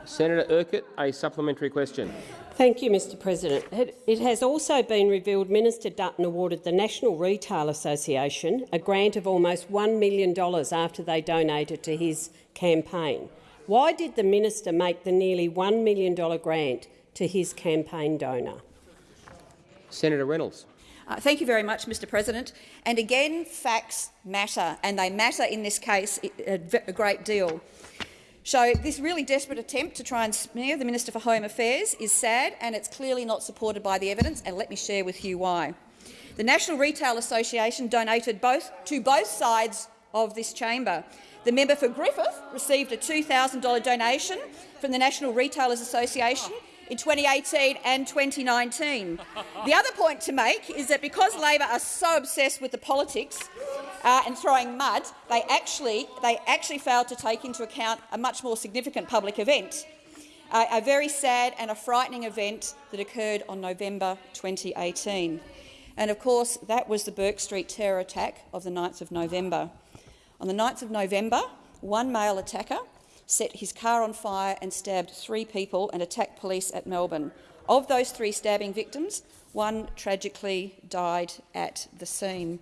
S1: Senator Urquhart, a supplementary question.
S15: Thank you, Mr President. It it has also been revealed Minister Dutton awarded the National Retail Association a grant of almost $1 million after they donated to his campaign. Why did the minister make the nearly $1 million grant to his campaign donor?
S1: Senator Reynolds.
S3: Uh, thank you very much, Mr President. And again, facts matter, and they matter in this case a, a great deal. So this really desperate attempt to try and smear the Minister for Home Affairs is sad, and it's clearly not supported by the evidence, and let me share with you why. The National Retail Association donated both to both sides of this chamber. The member for Griffith received a $2,000 donation from the National Retailers Association in 2018 and 2019. The other point to make is that because Labor are so obsessed with the politics uh, and throwing mud, they actually, they actually failed to take into account a much more significant public event, uh, a very sad and a frightening event that occurred on November 2018. And of course, that was the Bourke Street terror attack of the 9th of November. On the 9th of November, one male attacker set his car on fire and stabbed three people and attacked police at Melbourne. Of those three stabbing victims, one tragically died at the scene.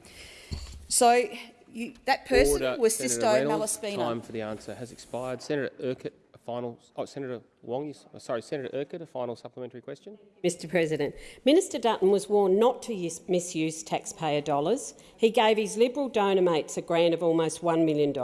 S3: So you, that person
S1: Order,
S3: was Sisto. Malaspina.
S1: Time for the answer has expired. Senator Urquhart, final. Oh, Senator Wong. Oh, sorry, Senator Urquhart, a final supplementary question.
S15: Mr President, Minister Dutton was warned not to misuse taxpayer dollars. He gave his Liberal donor mates a grant of almost $1 million.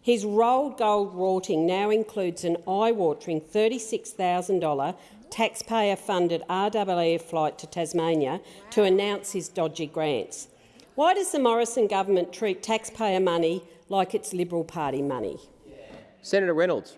S15: His rolled gold rorting now includes an eye-watering $36,000 taxpayer-funded RAAF flight to Tasmania to announce his dodgy grants. Why does the Morrison government treat taxpayer money like it's Liberal Party money?
S1: Senator Reynolds.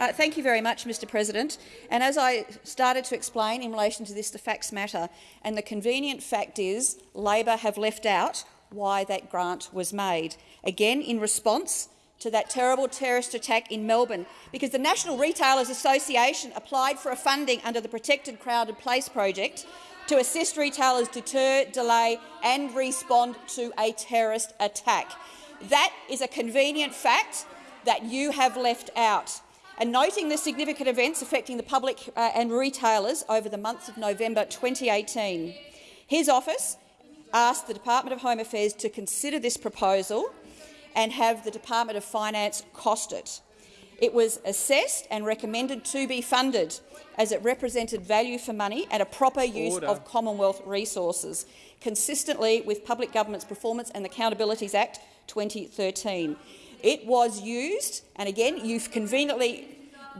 S3: Uh, thank you very much, Mr President. And as I started to explain in relation to this, the facts matter. And the convenient fact is Labor have left out why that grant was made. Again, in response to that terrible terrorist attack in Melbourne, because the National Retailers Association applied for a funding under the Protected Crowded Place project to assist retailers deter, delay and respond to a terrorist attack. That is a convenient fact that you have left out. And noting the significant events affecting the public uh, and retailers over the months of November 2018, his office asked the Department of Home Affairs to consider this proposal and have the Department of Finance cost it. It was assessed and recommended to be funded as it represented value for money and a proper use
S1: Order.
S3: of Commonwealth resources, consistently with Public Governance Performance and Accountabilities Act 2013. It was used, and again, you conveniently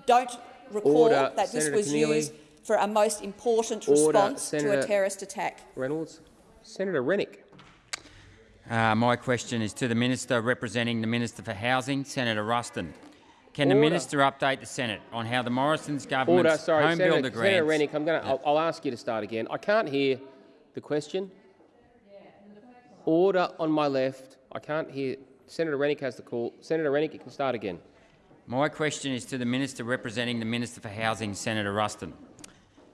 S3: don't recall
S1: Order.
S3: that this
S1: Senator
S3: was
S1: Keneally.
S3: used for a most important
S1: Order.
S3: response to a terrorist attack.
S1: Reynolds. Senator Rennick.
S16: Uh, my question is to the Minister representing the Minister for Housing, Senator Ruston. Can the Minister update the Senate on how the Morrison's
S1: Order.
S16: government's
S1: Sorry,
S16: home
S1: Senator,
S16: builder
S1: Senator
S16: grants...
S1: Rennick. I'm going to. I'll, I'll ask you to start again. I can't hear the question. Order on my left. I can't hear. Senator Rennick has the call. Senator Rennick, you can start again.
S16: My question is to the Minister representing the Minister for Housing, Senator Ruston.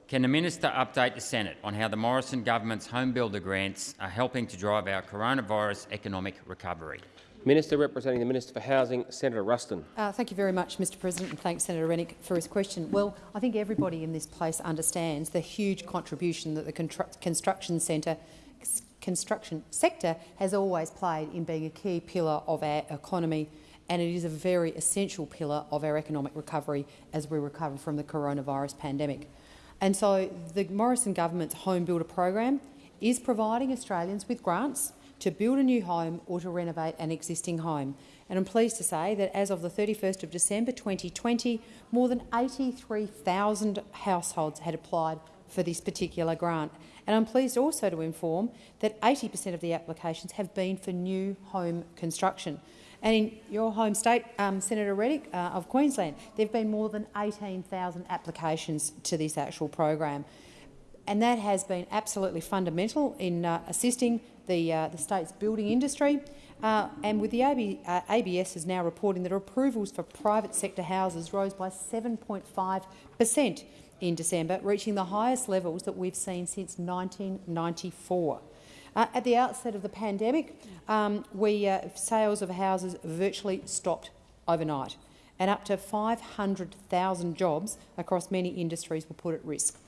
S16: Can the Minister update the Senate on how the Morrison government's home builder grants are helping to drive our coronavirus economic recovery?
S1: Minister representing the Minister for Housing, Senator Ruston.
S17: Uh, thank you very much, Mr President, and thanks Senator Rennick for his question. Well, I think everybody in this place understands the huge contribution that the constru construction centre construction sector has always played in being a key pillar of our economy and it is a very essential pillar of our economic recovery as we recover from the coronavirus pandemic. And so the Morrison government's home builder program is providing Australians with grants to build a new home or to renovate an existing home. And I'm pleased to say that as of the 31st of December 2020, more than 83,000 households had applied for this particular grant. And I'm pleased also to inform that 80% of the applications have been for new home construction. And in your home state, um, Senator Rennick uh, of Queensland, there have been more than 18,000 applications to this actual program. And that has been absolutely fundamental in uh, assisting the, uh, the state's building industry. Uh, and with the AB, uh, ABS is now reporting that approvals for private sector houses rose by 7.5 per cent in December, reaching the highest levels that we've seen since 1994. Uh, at the outset of the pandemic, um, we, uh, sales of houses virtually stopped overnight, and up to 500,000 jobs across many industries were put at risk.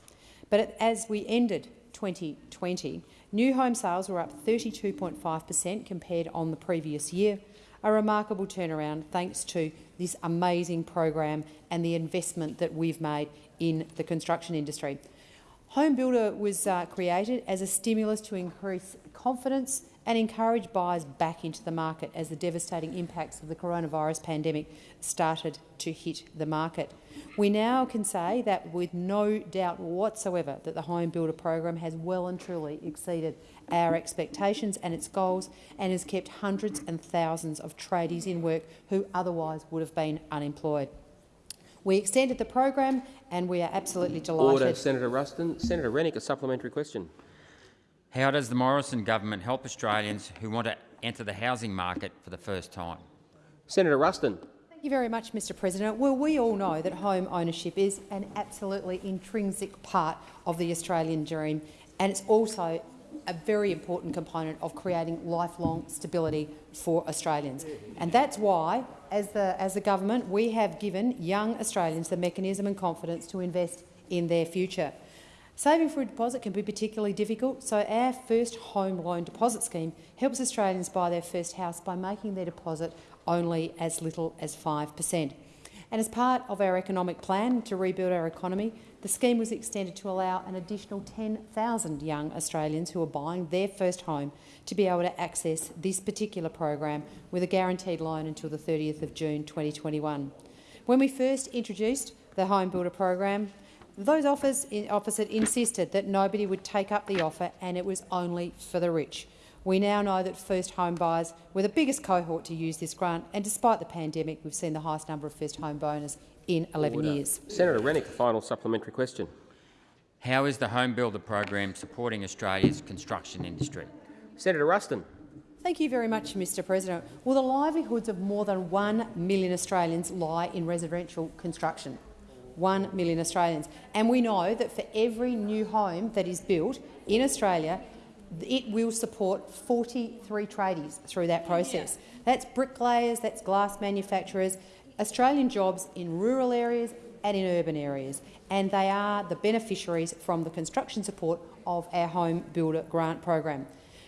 S17: But as we ended 2020, new home sales were up 32.5 per cent compared on the previous year. A remarkable turnaround thanks to this amazing program and the investment that we've made in the construction industry. Home Builder was uh, created as a stimulus to increase confidence and encourage buyers back into the market as the devastating impacts of the coronavirus pandemic started to hit the market. We now can say that with no doubt whatsoever that the Home Builder program has well and truly exceeded our expectations and its goals and has kept hundreds and thousands of tradies in work who otherwise would have been unemployed. We extended the program and we are absolutely delighted.
S1: Order, Senator Ruston. Senator Rennick, a supplementary question.
S16: How does the Morrison government help Australians who want to enter the housing market for the first time?
S1: Senator Ruston.
S17: Thank you very much, Mr President. Well, we all know that home ownership is an absolutely intrinsic part of the Australian dream and it's also a very important component of creating lifelong stability for Australians. And that's why, as the, as the government, we have given young Australians the mechanism and confidence to invest in their future. Saving for a deposit can be particularly difficult, so our first home loan deposit scheme helps Australians buy their first house by making their deposit only as little as 5 per cent. And as part of our economic plan to rebuild our economy, the scheme was extended to allow an additional 10,000 young Australians who are buying their first home to be able to access this particular program with a guaranteed loan until the 30th of June 2021. When we first introduced the Home Builder program, those offers eh, opposite insisted that nobody would take up the offer and it was only for the rich. We now know that first home buyers were the biggest cohort to use this grant, and despite the pandemic, we've seen the highest number of first home boners in 11
S1: Order.
S17: years.
S1: Senator Rennick, a final supplementary question.
S16: How is the Home Builder program supporting Australia's construction industry?
S1: Senator Ruston.
S17: Thank you very much, Mr President. Well, the livelihoods of more than 1 million Australians lie in residential construction. 1 million Australians. And we know that for every new home that is built in Australia, it will support 43 tradies through that process. That's bricklayers, that's glass manufacturers, Australian jobs in rural areas and in urban areas, and they are the beneficiaries from the construction support of our Home Builder grant program.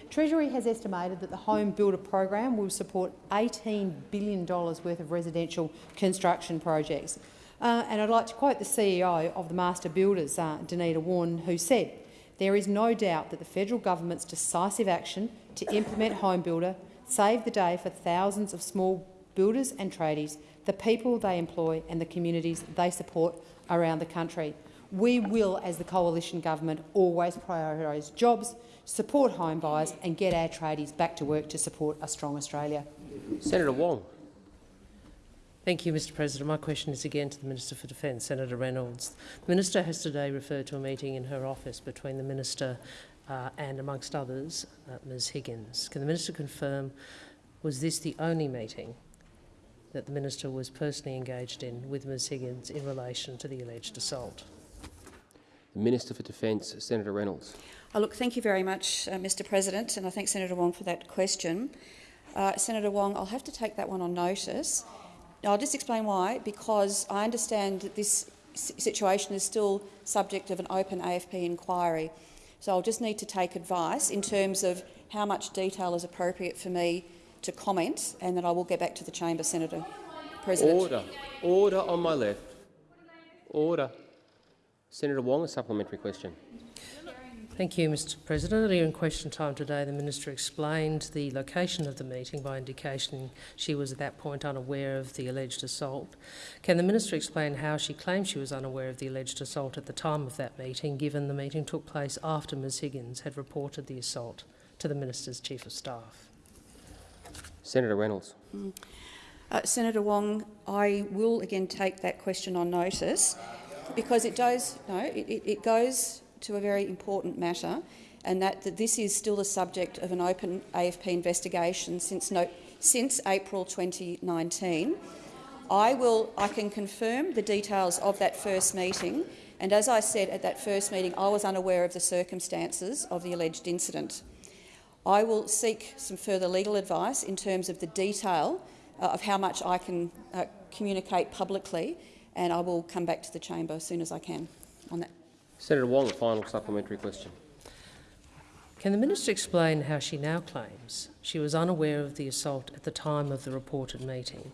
S17: Treasury has estimated that the Home Builder program will support $18 billion worth of residential construction projects. Uh, and I'd like to quote the CEO of the Master Builders, uh, Denita Wawn, who said, there is no doubt that the federal government's decisive action to implement Home Builder saved the day for thousands of small builders and tradies, the people they employ and the communities they support around the country. We will, as the coalition government, always prioritise jobs, support home buyers and get our tradies back to work to support a strong Australia.
S1: Senator Wong.
S4: Thank you, Mr President. My question is again to the Minister for Defence, Senator Reynolds. The Minister has today referred to a meeting in her office between the Minister uh, and, amongst others, uh, Ms Higgins. Can the Minister confirm, was this the only meeting that the Minister was personally engaged in with Ms Higgins in relation to the alleged assault?
S1: The Minister for Defence, Senator Reynolds.
S3: Oh, look, thank you very much, uh, Mr President, and I thank Senator Wong for that question. Uh, Senator Wong, I'll have to take that one on notice. Now, I'll just explain why, because I understand that this situation is still subject of an open AFP inquiry. So I'll just need to take advice in terms of how much detail is appropriate for me to comment, and then I will get back to the chamber, Senator President.
S1: Order. Order on my left. Order. Senator Wong, a supplementary question.
S4: Thank you, Mr President. Earlier in question time today, the Minister explained the location of the meeting by indication she was at that point unaware of the alleged assault. Can the Minister explain how she claims she was unaware of the alleged assault at the time of that meeting, given the meeting took place after Ms Higgins had reported the assault to the Minister's Chief of Staff?
S1: Senator Reynolds.
S3: Mm. Uh, Senator Wong, I will again take that question on notice because it does, no, it, it goes to a very important matter, and that, that this is still the subject of an open AFP investigation since, no, since April 2019. I, will, I can confirm the details of that first meeting, and as I said at that first meeting, I was unaware of the circumstances of the alleged incident. I will seek some further legal advice in terms of the detail uh, of how much I can uh, communicate publicly, and I will come back to the chamber as soon as I can on that.
S1: Senator Wong, a final supplementary question.
S4: Can the Minister explain how she now claims she was unaware of the assault at the time of the reported meeting,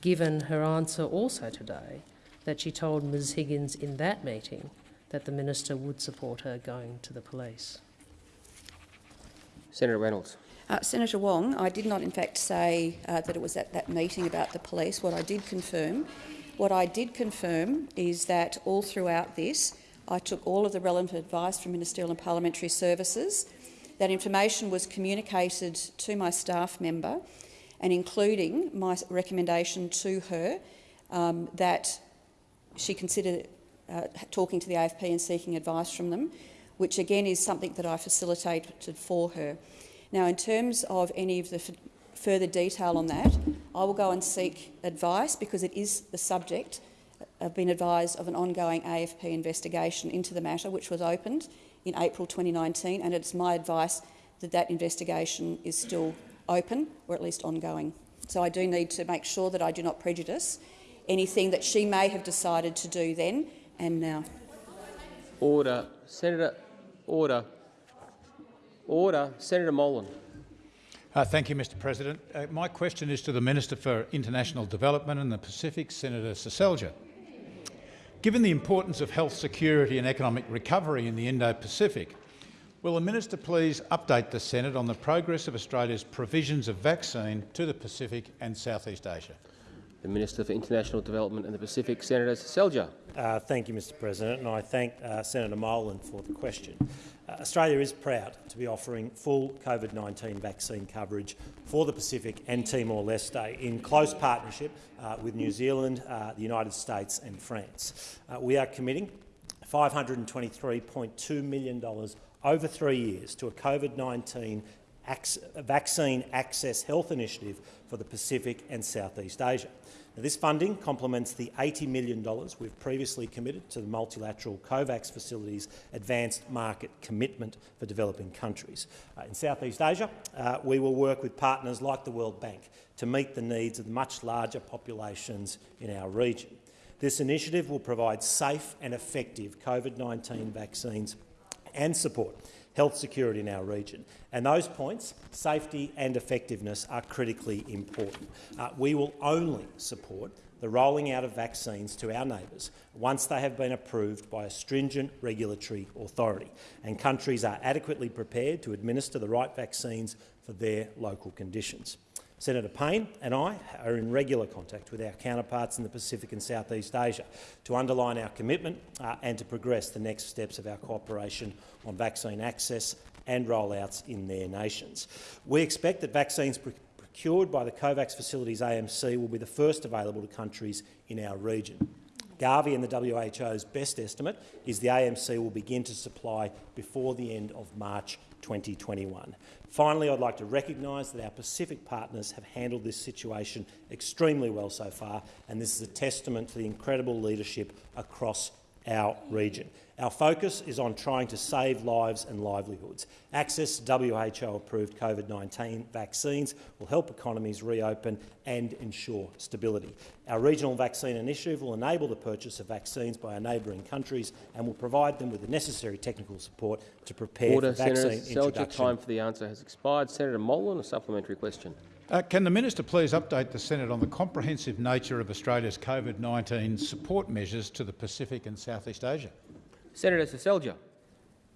S4: given her answer also today that she told Ms Higgins in that meeting that the Minister would support her going to the police?
S1: Senator Reynolds.
S3: Uh, Senator Wong, I did not in fact say uh, that it was at that meeting about the police. What I did confirm, what I did confirm is that all throughout this, I took all of the relevant advice from Ministerial and Parliamentary Services. That information was communicated to my staff member, and including my recommendation to her um, that she consider uh, talking to the AFP and seeking advice from them, which again is something that I facilitated for her. Now, in terms of any of the further detail on that, I will go and seek advice because it is the subject. I've been advised of an ongoing AFP investigation into the matter, which was opened in April 2019, and it's my advice that that investigation is still open or at least ongoing. So I do need to make sure that I do not prejudice anything that she may have decided to do then and now.
S1: Order. Senator, order. Order. Senator Molan.
S18: Uh, thank you, Mr President. Uh, my question is to the Minister for International Development and the Pacific, Senator Seselja. Given the importance of health security and economic recovery in the Indo-Pacific, will the Minister please update the Senate on the progress of Australia's provisions of vaccine to the Pacific and Southeast Asia?
S1: The Minister for International Development and the Pacific, Senator Seselja.
S19: Uh, thank you, Mr President, and I thank uh, Senator Molan for the question. Uh, Australia is proud to be offering full COVID-19 vaccine coverage for the Pacific and Timor-Leste in close partnership uh, with New Zealand, uh, the United States and France. Uh, we are committing $523.2 million over three years to a COVID-19 vaccine access health initiative for the Pacific and Southeast Asia. Now, this funding complements the $80 million we've previously committed to the multilateral COVAX facility's advanced market commitment for developing countries. Uh, in Southeast Asia, uh, we will work with partners like the World Bank to meet the needs of the much larger populations in our region. This initiative will provide safe and effective COVID-19 vaccines and support health security in our region. And those points, safety and effectiveness, are critically important. Uh, we will only support the rolling out of vaccines to our neighbours once they have been approved by a stringent regulatory authority and countries are adequately prepared to administer the right vaccines for their local conditions. Senator Payne and I are in regular contact with our counterparts in the Pacific and Southeast Asia to underline our commitment uh, and to progress the next steps of our cooperation on vaccine access and rollouts in their nations. We expect that vaccines procured by the COVAX facilities AMC will be the first available to countries in our region. Gavi and the WHO's best estimate is the AMC will begin to supply before the end of March 2021. Finally, I'd like to recognise that our Pacific partners have handled this situation extremely well so far, and this is a testament to the incredible leadership across our region. Our focus is on trying to save lives and livelihoods. Access to WHO-approved COVID-19 vaccines will help economies reopen and ensure stability. Our regional vaccine initiative will enable the purchase of vaccines by our neighbouring countries and will provide them with the necessary technical support to prepare
S1: Order,
S19: for vaccine
S1: Senator
S19: introduction.
S1: time for the answer has expired. Senator Molan, a supplementary question.
S18: Uh, can the Minister please update the Senate on the comprehensive nature of Australia's COVID-19 support measures to the Pacific and Southeast Asia?
S1: Senator Seselja.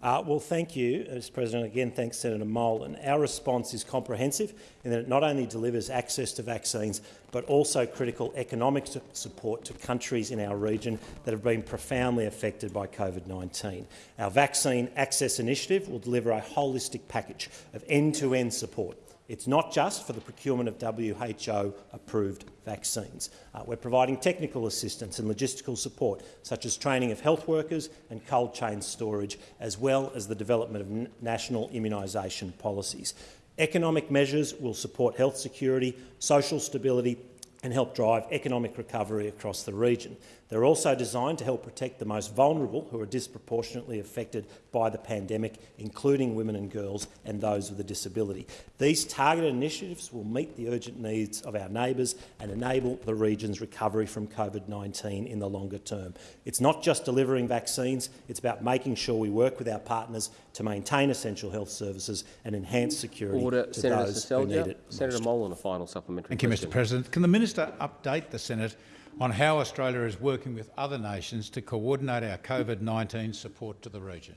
S19: Uh, well, thank you, Mr President. Again, thanks Senator Molan. Our response is comprehensive in that it not only delivers access to vaccines but also critical economic support to countries in our region that have been profoundly affected by COVID-19. Our Vaccine Access Initiative will deliver a holistic package of end-to-end -end support it's not just for the procurement of WHO-approved vaccines. Uh, we're providing technical assistance and logistical support, such as training of health workers and cold chain storage, as well as the development of national immunisation policies. Economic measures will support health security, social stability and help drive economic recovery across the region. The They're also designed to help protect the most vulnerable who are disproportionately affected by the pandemic, including women and girls and those with a disability. These targeted initiatives will meet the urgent needs of our neighbours and enable the region's recovery from COVID-19 in the longer term. It's not just delivering vaccines, it's about making sure we work with our partners to maintain essential health services and enhance security
S1: Order,
S19: to
S1: Senator
S19: those who need it
S1: Senator
S19: most.
S1: Molan, a final supplementary
S18: Thank you. Mr President. Can the minister update the Senate on how Australia is working with other nations to coordinate our COVID-19 support to the region?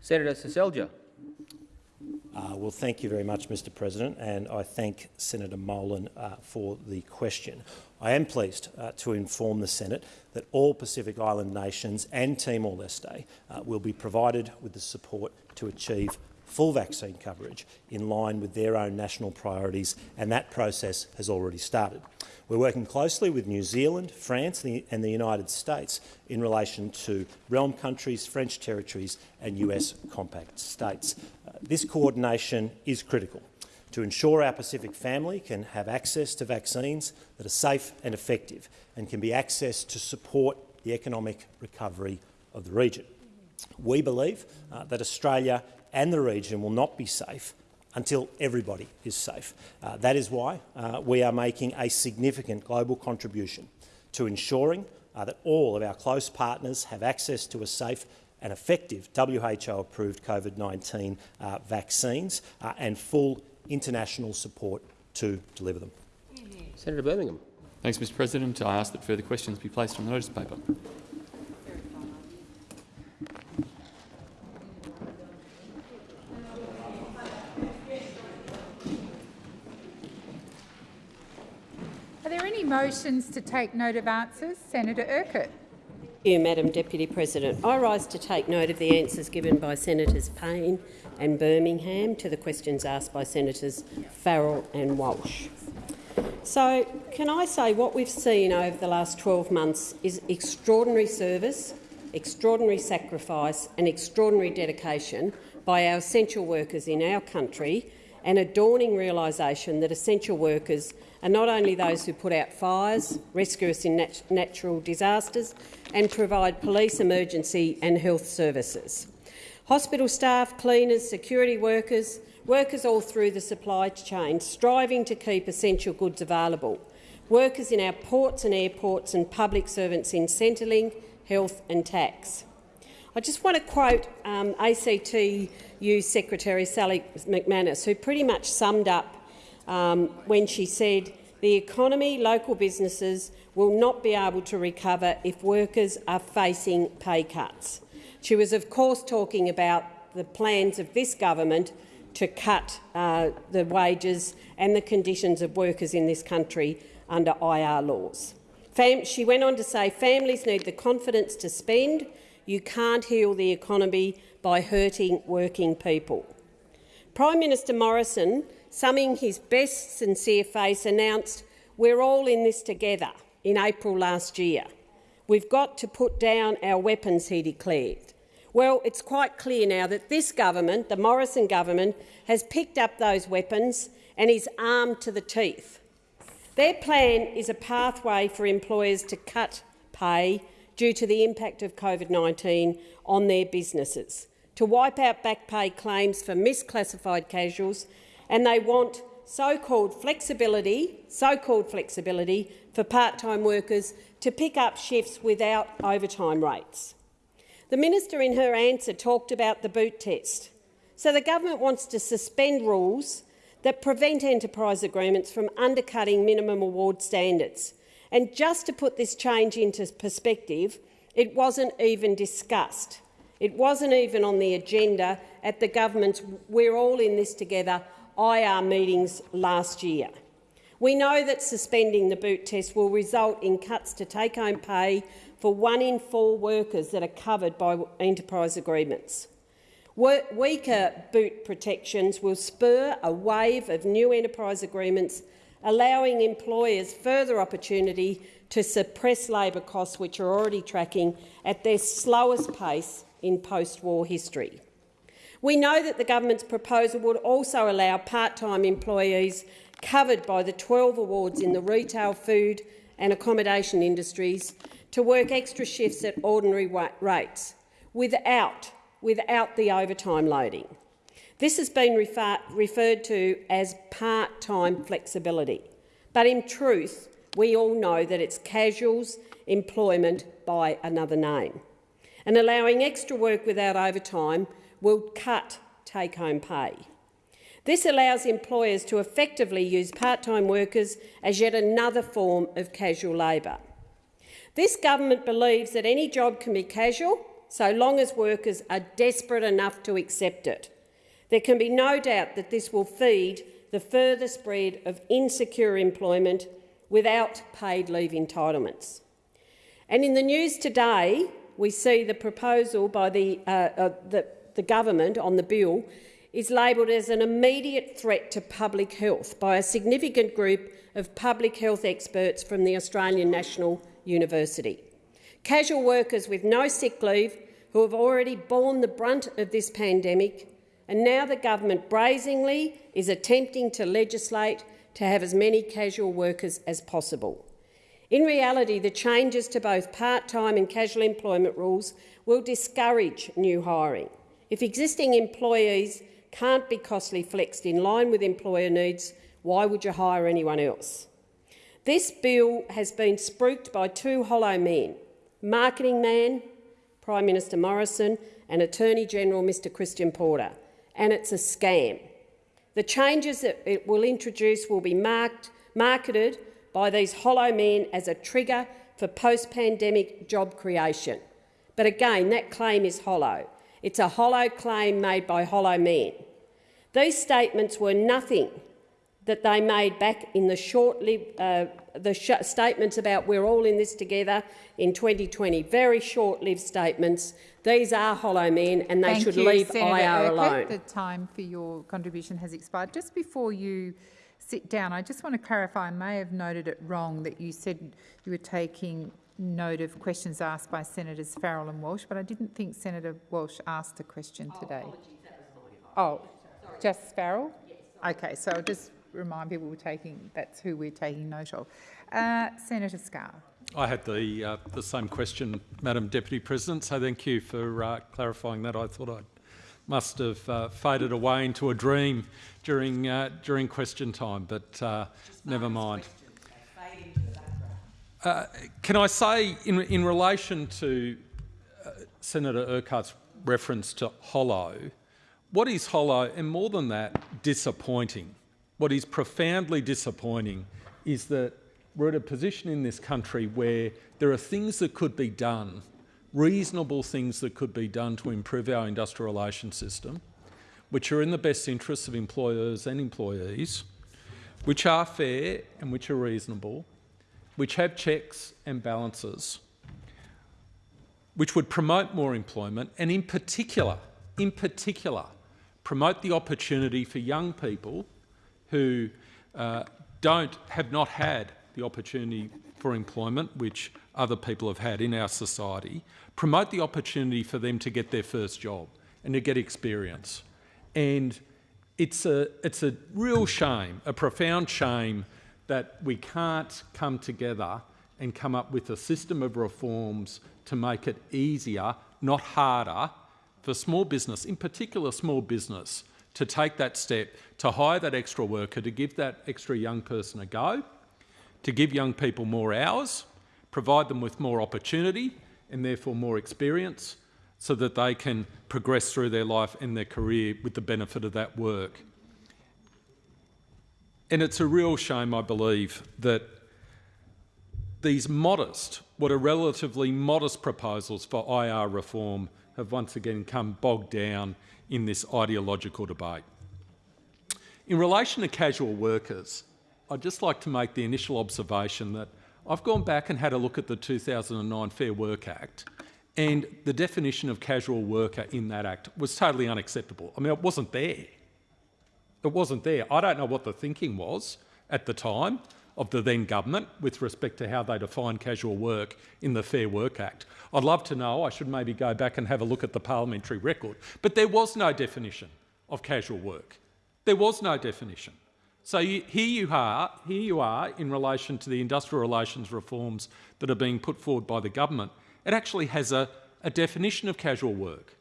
S1: Senator Seselja.
S19: Uh, well, thank you very much, Mr President, and I thank Senator Molan uh, for the question. I am pleased uh, to inform the Senate that all Pacific Island nations and Timor-Leste uh, will be provided with the support to achieve full vaccine coverage in line with their own national priorities, and that process has already started. We're working closely with New Zealand, France and the United States in relation to realm countries, French territories and US compact states. Uh, this coordination is critical to ensure our Pacific family can have access to vaccines that are safe and effective and can be accessed to support the economic recovery of the region. We believe uh, that Australia and the region will not be safe until everybody is safe. Uh, that is why uh, we are making a significant global contribution to ensuring uh, that all of our close partners have access to a safe and effective WHO-approved COVID-19 uh, vaccines uh, and full international support to deliver them.
S1: Senator Birmingham.
S12: Thanks, Mr President. I ask that further questions be placed on the notice paper.
S20: Any motions to take note of answers? Senator Urquhart.
S15: Thank you, Madam Deputy President. I rise to take note of the answers given by Senators Payne and Birmingham to the questions asked by Senators Farrell and Walsh. So, can I say what we've seen over the last 12 months is extraordinary service, extraordinary sacrifice and extraordinary dedication by our essential workers in our country and a dawning realisation that essential workers are not only those who put out fires, rescue us in nat natural disasters and provide police, emergency and health services. Hospital staff, cleaners, security workers, workers all through the supply chain striving to keep essential goods available, workers in our ports and airports and public servants in Centrelink, health and tax. I just want to quote um, ACTU Secretary Sally McManus, who pretty much summed up um, when she said the economy, local businesses will not be able to recover if workers are facing pay cuts. She was, of course, talking about the plans of this government to cut uh, the wages and the conditions of workers in this country under IR laws. Fam she went on to say families need the confidence to spend. You can't heal the economy by hurting working people. Prime Minister Morrison, summing his best sincere face, announced, we're all in this together in April last year. We've got to put down our weapons, he declared. Well, it's quite clear now that this government, the Morrison government, has picked up those weapons and is armed to the teeth. Their plan is a pathway for employers to cut pay due to the impact of COVID-19 on their businesses, to wipe out back pay claims for misclassified casuals, and they want so-called flexibility, so-called flexibility for part-time workers to pick up shifts without overtime rates. The minister in her answer talked about the boot test. So the government wants to suspend rules that prevent enterprise agreements from undercutting minimum award standards. And just to put this change into perspective, it wasn't even discussed. It wasn't even on the agenda at the government's We're All in This Together IR meetings last year. We know that suspending the boot test will result in cuts to take-home pay for one in four workers that are covered by enterprise agreements. Weaker boot protections will spur a wave of new enterprise agreements, allowing employers further opportunity to suppress labour costs, which are already tracking at their slowest pace in post-war history. We know that the government's proposal would also allow part-time employees covered by the 12 awards in the retail, food and accommodation industries to work extra shifts at ordinary rates without, without the overtime loading. This has been refer referred to as part-time flexibility, but in truth, we all know that it's casuals employment by another name. And allowing extra work without overtime will cut take-home pay. This allows employers to effectively use part-time workers as yet another form of casual labour. This government believes that any job can be casual so long as workers are desperate enough to accept it. There can be no doubt that this will feed the further spread of insecure employment without paid leave entitlements. And in the news today, we see the proposal by the, uh, uh, the, the government on the bill is labelled as an immediate threat to public health by a significant group of public health experts from the Australian National University. Casual workers with no sick leave who have already borne the brunt of this pandemic, and now the government brazenly is attempting to legislate to have as many casual workers as possible. In reality, the changes to both part-time and casual employment rules will discourage new hiring. If existing employees can't be costly flexed in line with employer needs, why would you hire anyone else? This bill has been spruiked by two hollow men, marketing man Prime Minister Morrison and Attorney General Mr Christian Porter, and it's a scam. The changes that it will introduce will be marked, marketed by these hollow men as a trigger for post-pandemic job creation. But again, that claim is hollow. It's a hollow claim made by hollow men. These statements were nothing that they made back in the short-lived uh, the statements about we're all in this together in 2020. Very short-lived statements. These are hollow men, and they
S20: Thank
S15: should
S20: you,
S15: leave
S20: Senator
S15: IR
S20: Urquhart.
S15: alone.
S20: The time for your contribution has expired. Just before you sit down, I just want to clarify. I may have noted it wrong that you said you were taking note of questions asked by Senators Farrell and Walsh, but I didn't think Senator Walsh asked a question today. Oh, just Farrell? Okay, so I'll just remind people we're taking that's who we're taking note of. Uh, Senator Scarr.
S21: I had the uh, the same question, Madam Deputy President. So thank you for uh, clarifying that. I thought I must have uh, faded away into a dream during uh, during question time, but uh, never mind. can I say, in in relation to Senator Urquhart's reference to hollow, what is hollow, and more than that, disappointing? What is profoundly disappointing is that we're at a position in this country where there are things that could be done, reasonable things that could be done to improve our industrial relations system, which are in the best interests of employers and employees, which are fair and which are reasonable, which have checks and balances, which would promote more employment and in particular, in particular, promote the opportunity for young people who uh, don't, have not had the opportunity for employment, which other people have had in our society, promote the opportunity for them to get their first job and to get experience. And it's a, it's a real shame, a profound shame, that we can't come together and come up with a system of reforms to make it easier, not harder, for small business, in particular small business, to take that step, to hire that extra worker, to give that extra young person a go, to give young people more hours, provide them with more opportunity and therefore more experience so that they can progress through their life and their career with the benefit of that work. And it's a real shame, I believe, that these modest, what are relatively modest proposals for IR reform have once again come bogged down in this ideological debate. In relation to casual workers, I'd just like to make the initial observation that I've gone back and had a look at the 2009 Fair Work Act and the definition of casual worker in that act was totally unacceptable. I mean, it wasn't there. It wasn't there. I don't know what the thinking was at the time of the then government with respect to how they define casual work in the Fair Work Act. I'd love to know. I should maybe go back and have a look at the parliamentary record. But there was no definition of casual work. There was no definition. So you, here you are, here you are in relation to the industrial relations reforms that are being put forward by the government. It actually has a, a definition of casual work.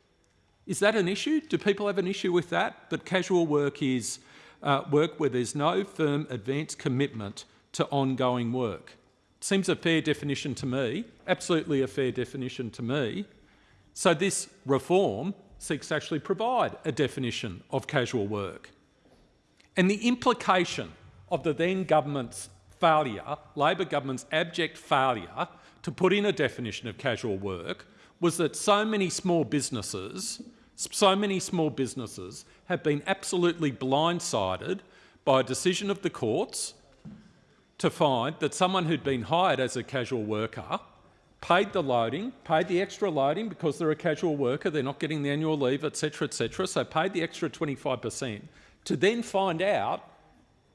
S21: Is that an issue? Do people have an issue with that? That casual work is uh, work where there's no firm advance commitment to ongoing work. Seems a fair definition to me, absolutely a fair definition to me. So this reform seeks to actually provide a definition of casual work. And the implication of the then government's failure, Labor government's abject failure to put in a definition of casual work was that so many small businesses, so many small businesses have been absolutely blindsided by a decision of the courts to find that someone who'd been hired as a casual worker paid the loading, paid the extra loading because they're a casual worker, they're not getting the annual leave, etc., etc., so paid the extra 25%, to then find out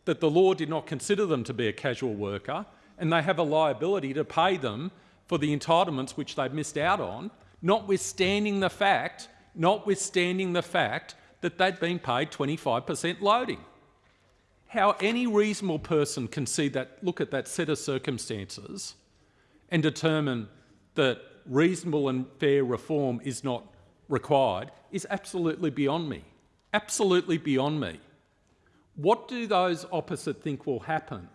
S21: that the law did not consider them to be a casual worker and they have a liability to pay them for the entitlements which they've missed out on, notwithstanding the fact, notwithstanding the fact that they'd been paid 25% loading. How any reasonable person can see that, look at that set of circumstances and determine that reasonable and fair reform is not required is absolutely beyond me. Absolutely beyond me. What do those opposite think will happen?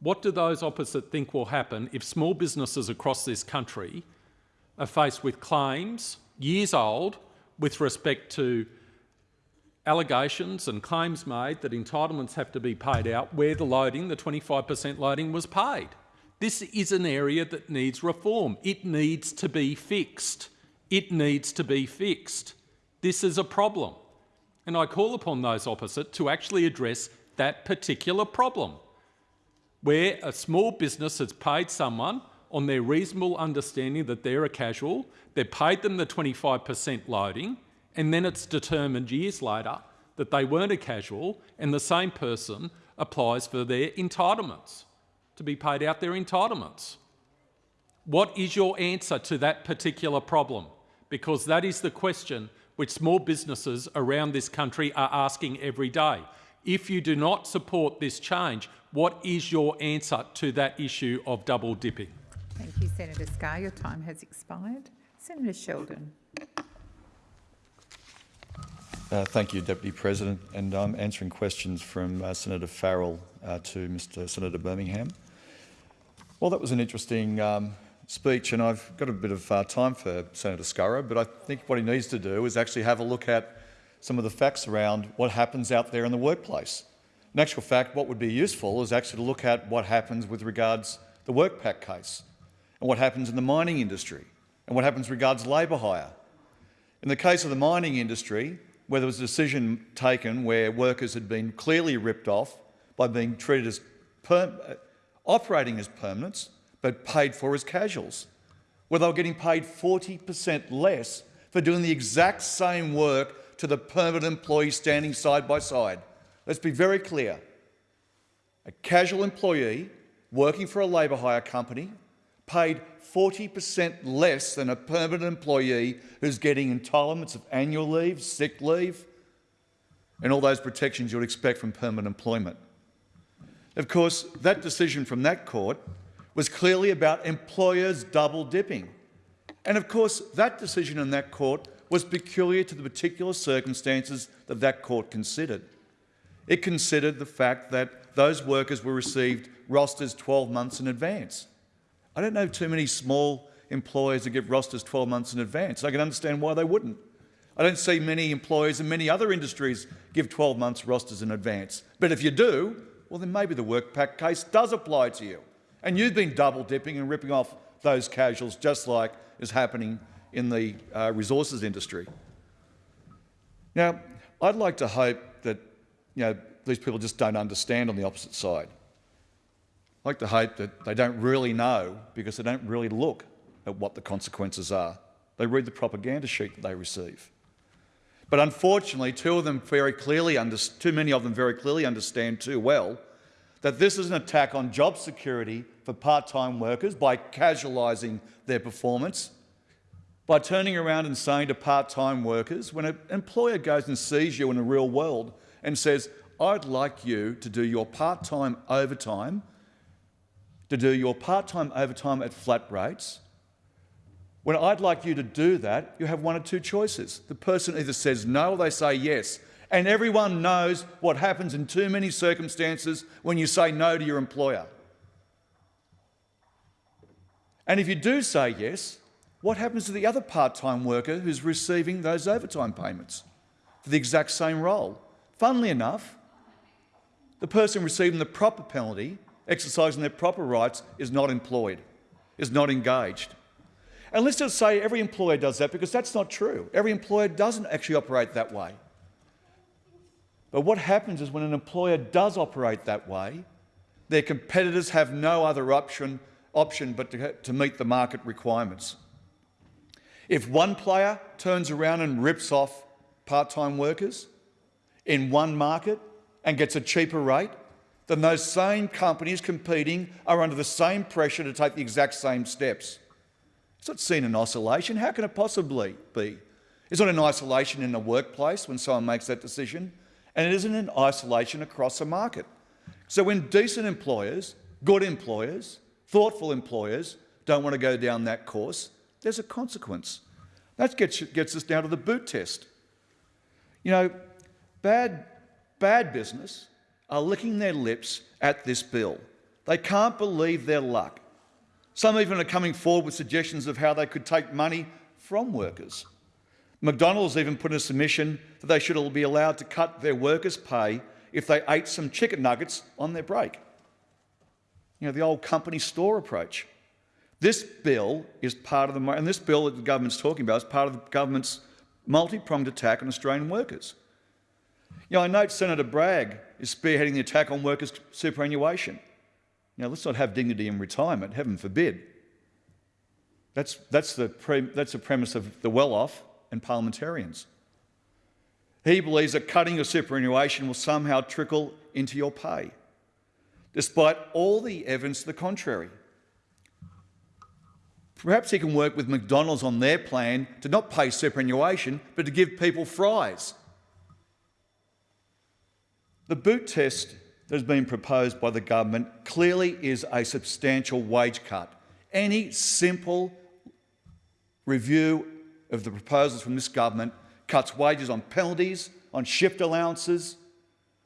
S21: What do those opposite think will happen if small businesses across this country are faced with claims, years old, with respect to allegations and claims made that entitlements have to be paid out where the loading, the 25% loading, was paid? This is an area that needs reform. It needs to be fixed. It needs to be fixed. This is a problem. And I call upon those opposite to actually address that particular problem, where a small business has paid someone on their reasonable understanding that they're a casual, they've paid them the 25% loading, and then it's determined years later that they weren't a casual and the same person applies for their entitlements, to be paid out their entitlements. What is your answer to that particular problem? Because that is the question which small businesses around this country are asking every day. If you do not support this change, what is your answer to that issue of double dipping?
S20: Thank you, Senator Scarr. Your time has expired. Senator Sheldon.
S22: Uh, thank you, Deputy President. And I'm answering questions from uh, Senator Farrell uh, to Mr Senator Birmingham. Well, that was an interesting um, speech, and I've got a bit of uh, time for Senator Scurrah, but I think what he needs to do is actually have a look at some of the facts around what happens out there in the workplace. In actual fact, what would be useful is actually to look at what happens with regards the WorkPac case and what happens in the mining industry and what happens regards labour hire. In the case of the mining industry, where there was a decision taken where workers had been clearly ripped off by being treated as uh, operating as permanents, but paid for as casuals, where they were getting paid 40% less for doing the exact same work to the permanent employee standing side by side. Let's be very clear. A casual employee working for a labour hire company paid 40% less than a permanent employee who's getting entitlements of annual leave, sick leave, and all those protections you would expect from permanent employment. Of course, that decision from that court was clearly about employers double dipping. And of course, that decision in that court was peculiar to the particular circumstances that that court considered. It considered the fact that those workers were received rosters 12 months in advance. I don't know too many small employers that give rosters 12 months in advance. I can understand why they wouldn't. I don't see many employers in many other industries give 12 months rosters in advance. But if you do, well, then maybe the WorkPac case does apply to you. And you've been double dipping and ripping off those casuals just like is happening in the uh, resources industry. Now, I'd like to hope that you know, these people just don't understand on the opposite side. I'd like to hope that they don't really know because they don't really look at what the consequences are. They read the propaganda sheet that they receive. But unfortunately, two of them very clearly, too many of them very clearly understand too well that this is an attack on job security for part-time workers by casualising their performance, by turning around and saying to part-time workers, when an employer goes and sees you in the real world and says, I'd like you to do your part-time overtime, to do your part-time overtime at flat rates. When I'd like you to do that, you have one or two choices. The person either says no or they say yes. And everyone knows what happens in too many circumstances when you say no to your employer. And if you do say yes, what happens to the other part-time worker who's receiving those overtime payments for the exact same role? Funnily enough, the person receiving the proper penalty, exercising their proper rights, is not employed, is not engaged. And let's just say every employer does that because that's not true. Every employer doesn't actually operate that way. But what happens is when an employer does operate that way, their competitors have no other option, option but to, to meet the market requirements. If one player turns around and rips off part-time workers in one market and gets a cheaper rate, then those same companies competing are under the same pressure to take the exact same steps. It's not seen in isolation. How can it possibly be? It's not in isolation in a workplace when someone makes that decision, and it isn't in isolation across a market. So when decent employers, good employers, thoughtful employers don't want to go down that course, there's a consequence. That gets, gets us down to the boot test. You know, bad, bad business are licking their lips at this bill. They can't believe their luck. Some even are coming forward with suggestions of how they could take money from workers. McDonald's even put in a submission that they should be allowed to cut their workers' pay if they ate some chicken nuggets on their break. You know, the old company store approach. This bill is part of the, and this bill that the government's talking about is part of the government's multi-pronged attack on Australian workers. You know, I note Senator Bragg is spearheading the attack on workers' superannuation. Now, let's not have dignity in retirement, heaven forbid. That's, that's, the, that's the premise of the well-off and parliamentarians. He believes that cutting your superannuation will somehow trickle into your pay, despite all the evidence to the contrary. Perhaps he can work with McDonald's on their plan to not pay superannuation, but to give people fries. The boot test that has been proposed by the government clearly is a substantial wage cut. Any simple review of the proposals from this government cuts wages on penalties, on shift allowances,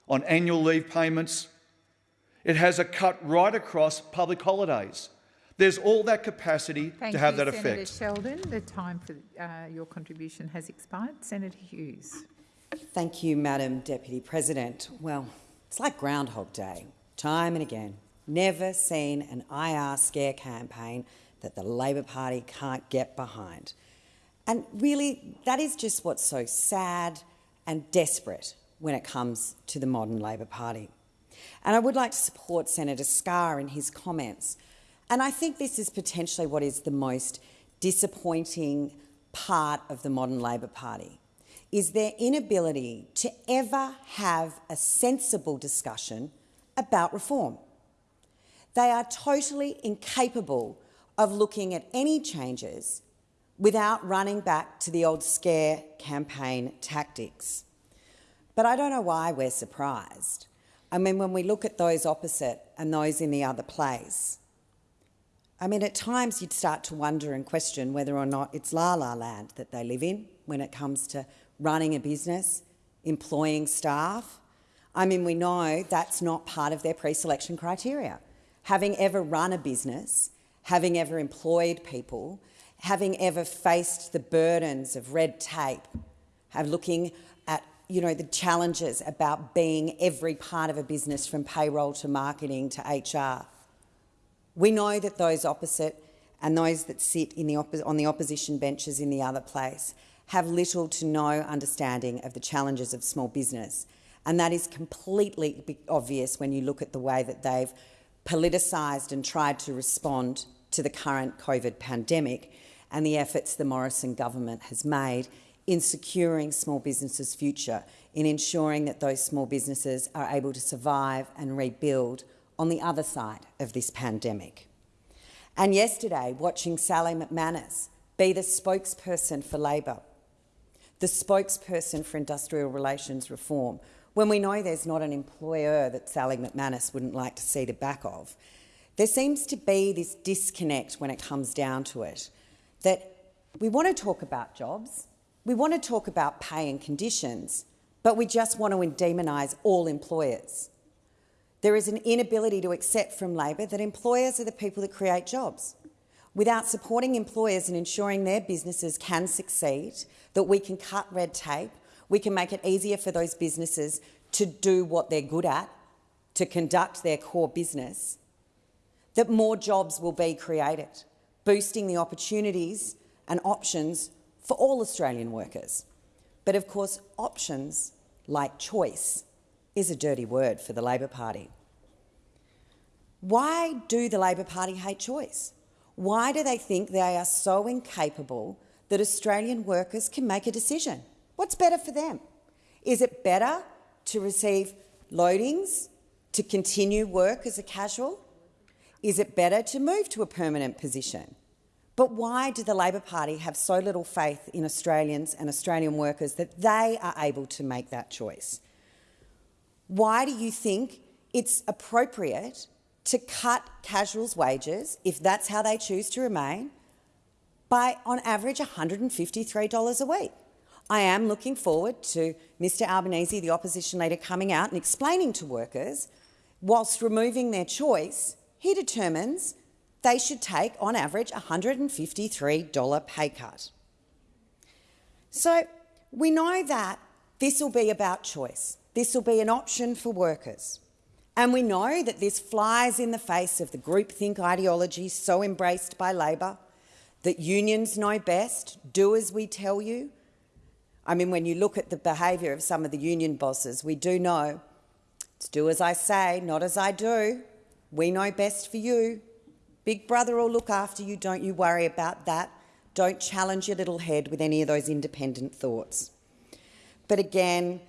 S22: on annual leave payments. It has a cut right across public holidays. There's all that capacity
S20: Thank
S22: to have
S20: you,
S22: that
S20: Senator
S22: effect.
S20: Sheldon. The time for uh, your contribution has expired. Senator Hughes.
S23: Thank you, Madam Deputy President. Well, it's like Groundhog Day, time and again. Never seen an IR scare campaign that the Labor Party can't get behind. And really, that is just what's so sad and desperate when it comes to the modern Labor Party. And I would like to support Senator Scarr in his comments and I think this is potentially what is the most disappointing part of the modern Labor Party, is their inability to ever have a sensible discussion about reform. They are totally incapable of looking at any changes without running back to the old scare campaign tactics. But I don't know why we're surprised. I mean, when we look at those opposite and those in the other place, I mean, at times you'd start to wonder and question whether or not it's la la land that they live in when it comes to running a business, employing staff. I mean, we know that's not part of their pre-selection criteria. Having ever run a business, having ever employed people, having ever faced the burdens of red tape, have looking at you know, the challenges about being every part of a business from payroll to marketing to HR, we know that those opposite and those that sit the on the opposition benches in the other place have little to no understanding of the challenges of small business. And that is completely obvious when you look at the way that they've politicised and tried to respond to the current COVID pandemic and the efforts the Morrison government has made in securing small businesses' future, in ensuring that those small businesses are able to survive and rebuild on the other side of this pandemic. And yesterday, watching Sally McManus be the spokesperson for Labor, the spokesperson for industrial relations reform, when we know there's not an employer that Sally McManus wouldn't like to see the back of, there seems to be this disconnect when it comes down to it, that we want to talk about jobs, we want to talk about pay and conditions, but we just want to demonise all employers. There is an inability to accept from Labor that employers are the people that create jobs. Without supporting employers and ensuring their businesses can succeed, that we can cut red tape, we can make it easier for those businesses to do what they're good at, to conduct their core business, that more jobs will be created, boosting the opportunities and options for all Australian workers. But of course, options, like choice, is a dirty word for the Labor Party. Why do the Labor Party hate choice? Why do they think they are so incapable that Australian workers can make a decision? What's better for them? Is it better to receive loadings to continue work as a casual? Is it better to move to a permanent position? But why do the Labor Party have so little faith in Australians and Australian workers that they are able to make that choice? Why do you think it's appropriate to cut casuals' wages, if that's how they choose to remain, by on average $153 a week? I am looking forward to Mr Albanese, the opposition leader, coming out and explaining to workers, whilst removing their choice, he determines they should take, on average, a $153 pay cut. So we know that this will be about choice. This will be an option for workers. And we know that this flies in the face of the groupthink ideology so embraced by Labor, that unions know best, do as we tell you. I mean, when you look at the behaviour of some of the union bosses, we do know it's do as I say, not as I do. We know best for you. Big Brother will look after you, don't you worry about that. Don't challenge your little head with any of those independent thoughts. But again,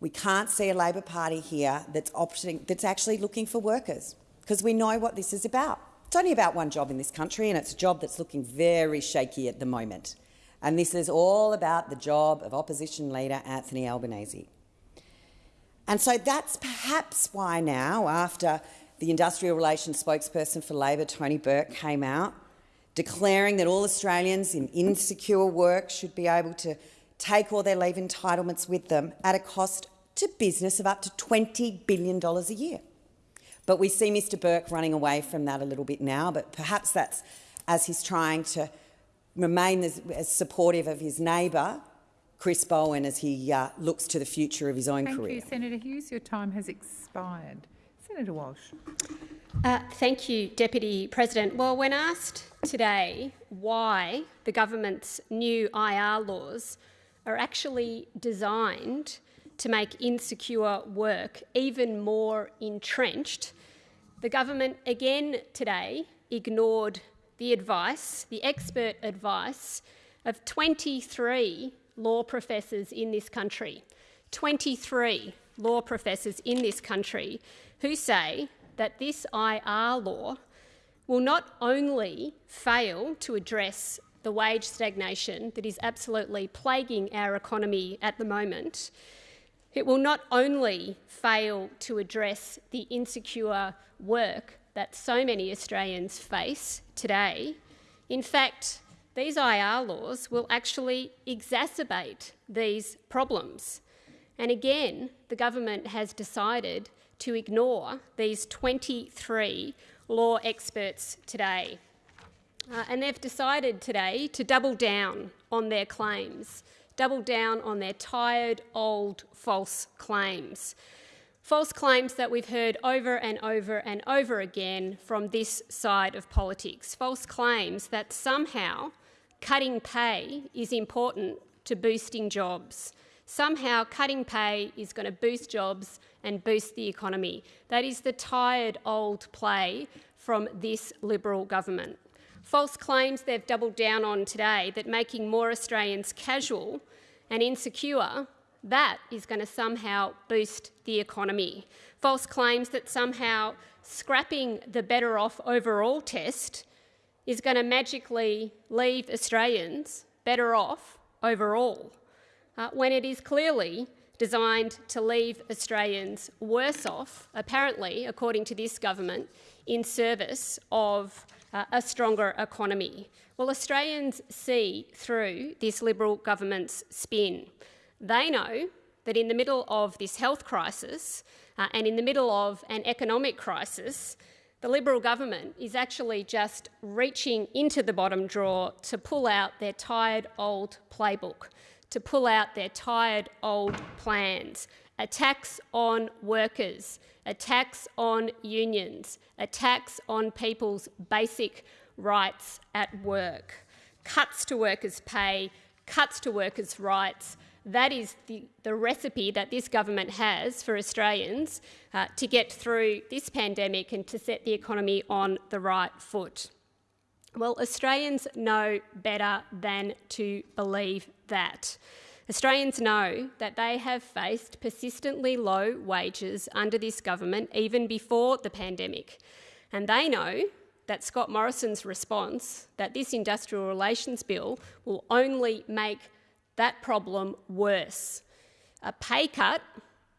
S23: we can't see a Labor Party here that's, opting, that's actually looking for workers, because we know what this is about. It's only about one job in this country, and it's a job that's looking very shaky at the moment. And this is all about the job of opposition leader Anthony Albanese. And so that's perhaps why now, after the industrial relations spokesperson for Labor, Tony Burke, came out declaring that all Australians in insecure work should be able to take all their leave entitlements with them at a cost to business of up to $20 billion a year. But we see Mr Burke running away from that a little bit now, but perhaps that's as he's trying to remain as, as supportive of his neighbour, Chris Bowen, as he uh, looks to the future of his own
S20: Thank
S23: career.
S20: Thank you, Senator Hughes. Your time has expired. Senator Walsh.
S24: Uh, thank you, Deputy President. Well, when asked today why the government's new IR laws are actually designed to make insecure work even more entrenched, the government again today ignored the advice, the expert advice, of 23 law professors in this country. 23 law professors in this country who say that this IR law will not only fail to address the wage stagnation that is absolutely plaguing our economy at the moment, it will not only fail to address the insecure work that so many Australians face today, in fact, these IR laws will actually exacerbate these problems. And again, the government has decided to ignore these 23 law experts today. Uh, and they've decided today to double down on their claims, double down on their tired, old, false claims. False claims that we've heard over and over and over again from this side of politics. False claims that somehow cutting pay is important to boosting jobs. Somehow cutting pay is going to boost jobs and boost the economy. That is the tired old play from this Liberal government. False claims they've doubled down on today that making more Australians casual and insecure, that is going to somehow boost the economy. False claims that somehow scrapping the better off overall test is going to magically leave Australians better off overall, uh, when it is clearly designed to leave Australians worse off, apparently, according to this government, in service of uh, a stronger economy. Well, Australians see through this Liberal government's spin. They know that in the middle of this health crisis uh, and in the middle of an economic crisis, the Liberal government is actually just reaching into the bottom drawer to pull out their tired old playbook, to pull out their tired old plans. A tax on workers, a tax on unions, a tax on people's basic rights at work, cuts to workers' pay, cuts to workers' rights, that is the, the recipe that this government has for Australians uh, to get through this pandemic and to set the economy on the right foot. Well, Australians know better than to believe that. Australians know that they have faced persistently low wages under this government even before the pandemic. And they know that Scott Morrison's response, that this industrial relations bill will only make that problem worse. A pay cut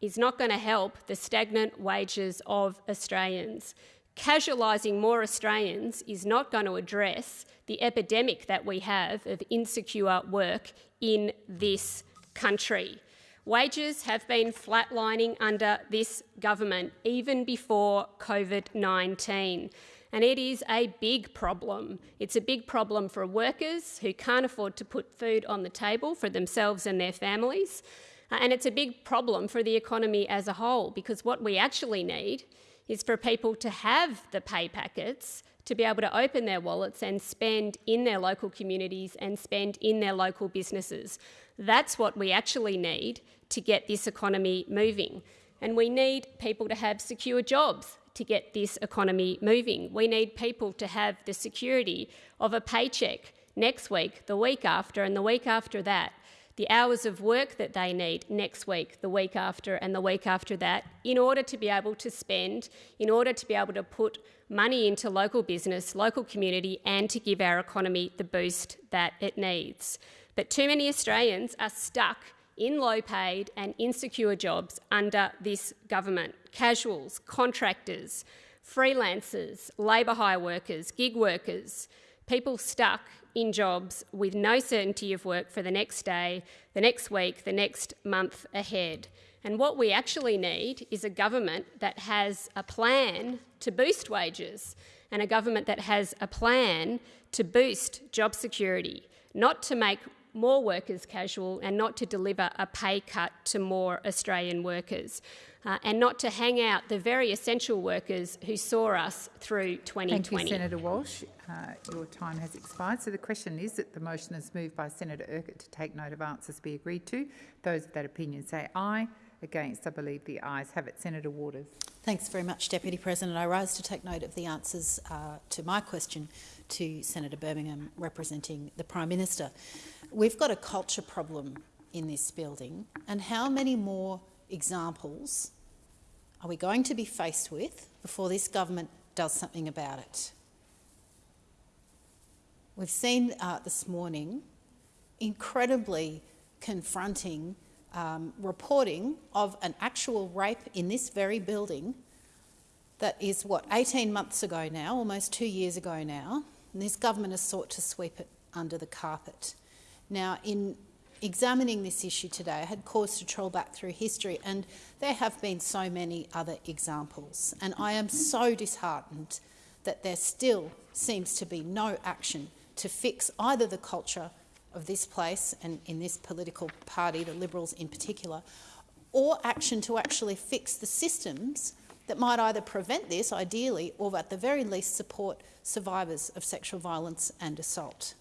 S24: is not going to help the stagnant wages of Australians. Casualising more Australians is not going to address the epidemic that we have of insecure work in this country. Wages have been flatlining under this government even before COVID 19 and it is a big problem. It's a big problem for workers who can't afford to put food on the table for themselves and their families. And it's a big problem for the economy as a whole because what we actually need is for people to have the pay packets to be able to open their wallets and spend in their local communities and spend in their local businesses. That's what we actually need to get this economy moving. And we need people to have secure jobs to get this economy moving. We need people to have the security of a paycheck next week, the week after, and the week after that. The hours of work that they need next week, the week after, and the week after that, in order to be able to spend, in order to be able to put money into local business, local community, and to give our economy the boost that it needs. But too many Australians are stuck in low paid and insecure jobs under this government casuals, contractors, freelancers, labour hire workers, gig workers, people stuck in jobs with no certainty of work for the next day, the next week, the next month ahead. And what we actually need is a government that has a plan to boost wages and a government that has a plan to boost job security, not to make more workers casual and not to deliver a pay cut to more Australian workers. Uh, and not to hang out the very essential workers who saw us through 2020.
S20: Thank you, Senator Walsh. Uh, your time has expired. So the question is that the motion is moved by Senator Urquhart to take note of answers be agreed to. Those of that opinion say aye. Against, I believe the ayes have it. Senator Waters.
S11: Thanks very much, Deputy President. I rise to take note of the answers uh, to my question to Senator Birmingham representing the Prime Minister. We've got a culture problem in this building, and how many more examples are we going to be faced with before this government does something about it? We've seen uh, this morning incredibly confronting um, reporting of an actual rape in this very building that is, what, 18 months ago now, almost two years ago now, and this government has sought to sweep it under the carpet. Now, in examining this issue today, I had cause to trawl back through history, and there have been so many other examples. And I am so disheartened that there still seems to be no action to fix either the culture of this place and in this political party, the Liberals in particular, or action to actually fix the systems that might either prevent this, ideally, or at the very least support survivors of sexual violence and assault.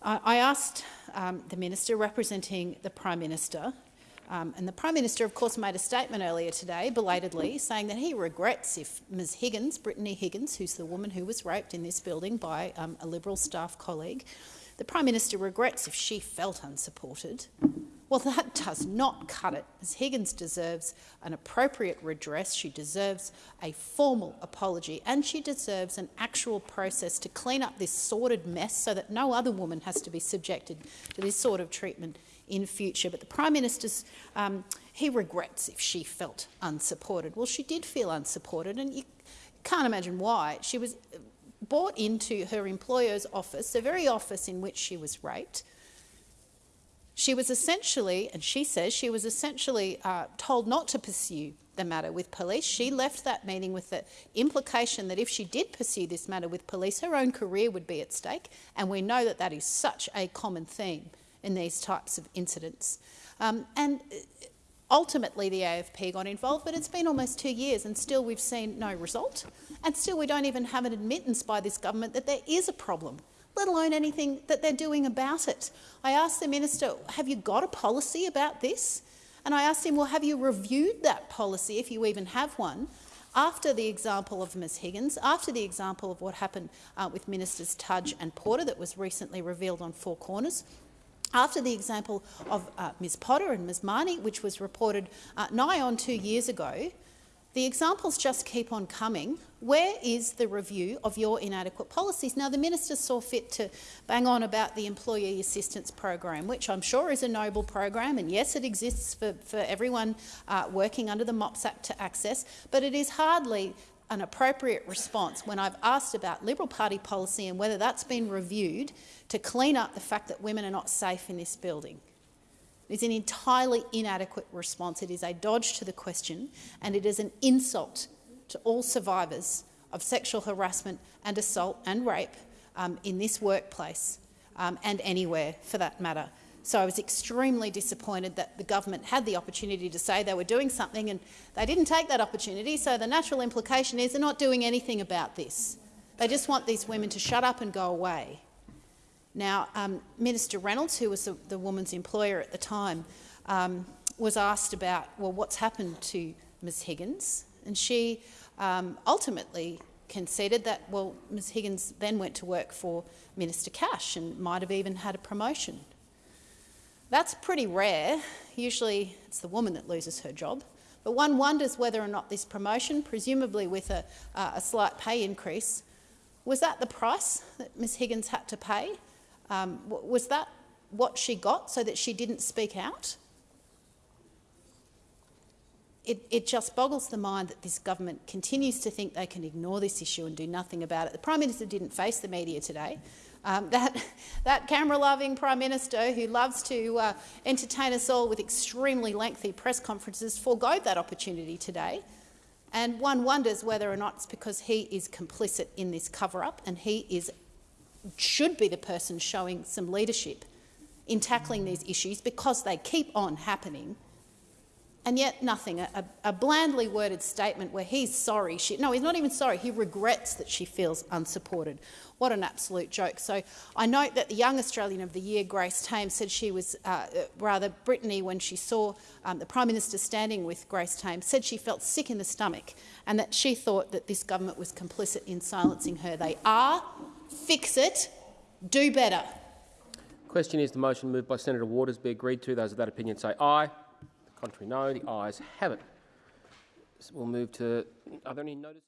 S11: I asked um, the minister representing the Prime Minister, um, and the Prime Minister, of course, made a statement earlier today, belatedly, saying that he regrets if Ms Higgins, Brittany Higgins, who's the woman who was raped in this building by um, a Liberal staff colleague, the Prime Minister regrets if she felt unsupported. Well, that does not cut it. Ms Higgins deserves an appropriate redress. She deserves a formal apology and she deserves an actual process to clean up this sordid mess so that no other woman has to be subjected to this sort of treatment in future. But the Prime Minister's, um, he regrets if she felt unsupported. Well, she did feel unsupported, and you can't imagine why. She was brought into her employer's office, the very office in which she was raped. She was essentially, and she says, she was essentially uh, told not to pursue the matter with police. She left that meeting with the implication that if she did pursue this matter with police, her own career would be at stake. And we know that that is such a common theme in these types of incidents. Um, and ultimately, the AFP got involved, but it's been almost two years and still we've seen no result. And still we don't even have an admittance by this government that there is a problem let alone anything that they're doing about it. I asked the minister, have you got a policy about this? And I asked him, well, have you reviewed that policy, if you even have one, after the example of Ms Higgins, after the example of what happened uh, with Ministers Tudge and Porter that was recently revealed on Four Corners, after the example of uh, Ms Potter and Ms Mani, which was reported uh, nigh on two years ago, the examples just keep on coming. Where is the review of your inadequate policies? Now, the minister saw fit to bang on about the Employee Assistance Program, which I'm sure is a noble program, and yes, it exists for, for everyone uh, working under the MOPS Act to access, but it is hardly an appropriate response when I've asked about Liberal Party policy and whether that's been reviewed to clean up the fact that women are not safe in this building. It is an entirely inadequate response. It is a dodge to the question and it is an insult to all survivors of sexual harassment and assault and rape um, in this workplace um, and anywhere for that matter. So I was extremely disappointed that the government had the opportunity to say they were doing something and they didn't take that opportunity. So the natural implication is they're not doing anything about this. They just want these women to shut up and go away. Now, um, Minister Reynolds, who was the, the, woman's employer at the time, um, was asked about, well, what's happened to Ms Higgins? And she um, ultimately conceded that, well, Ms Higgins then went to work for Minister Cash and might have even had a promotion. That's pretty rare. Usually it's the woman that loses her job. But one wonders whether or not this promotion, presumably with a, uh, a slight pay increase, was that the price that Ms Higgins had to pay um, was that what she got so that she didn't speak out? It, it, just boggles the mind that this government continues to think they can ignore this issue and do nothing about it. The Prime Minister didn't face the media today. Um, that, that camera-loving Prime Minister who loves to uh, entertain us all with extremely lengthy press conferences foregoed that opportunity today. And one wonders whether or not it's because he is complicit in this cover-up and he is should be the person showing some leadership in tackling these issues because they keep on happening. And yet nothing, a, a blandly worded statement where he's sorry. She, no, he's not even sorry. He regrets that she feels unsupported. What an absolute joke. So I note that the Young Australian of the Year, Grace Tame, said she was, uh, rather Brittany, when she saw um, the Prime Minister standing with Grace Tame, said she felt sick in the stomach and that she thought that this government was complicit in silencing her. They are fix it, do better.
S1: Question is the motion moved by Senator Waters be agreed to. Those of that opinion say aye. The contrary no. The ayes have it. So we'll move to, are there any notices?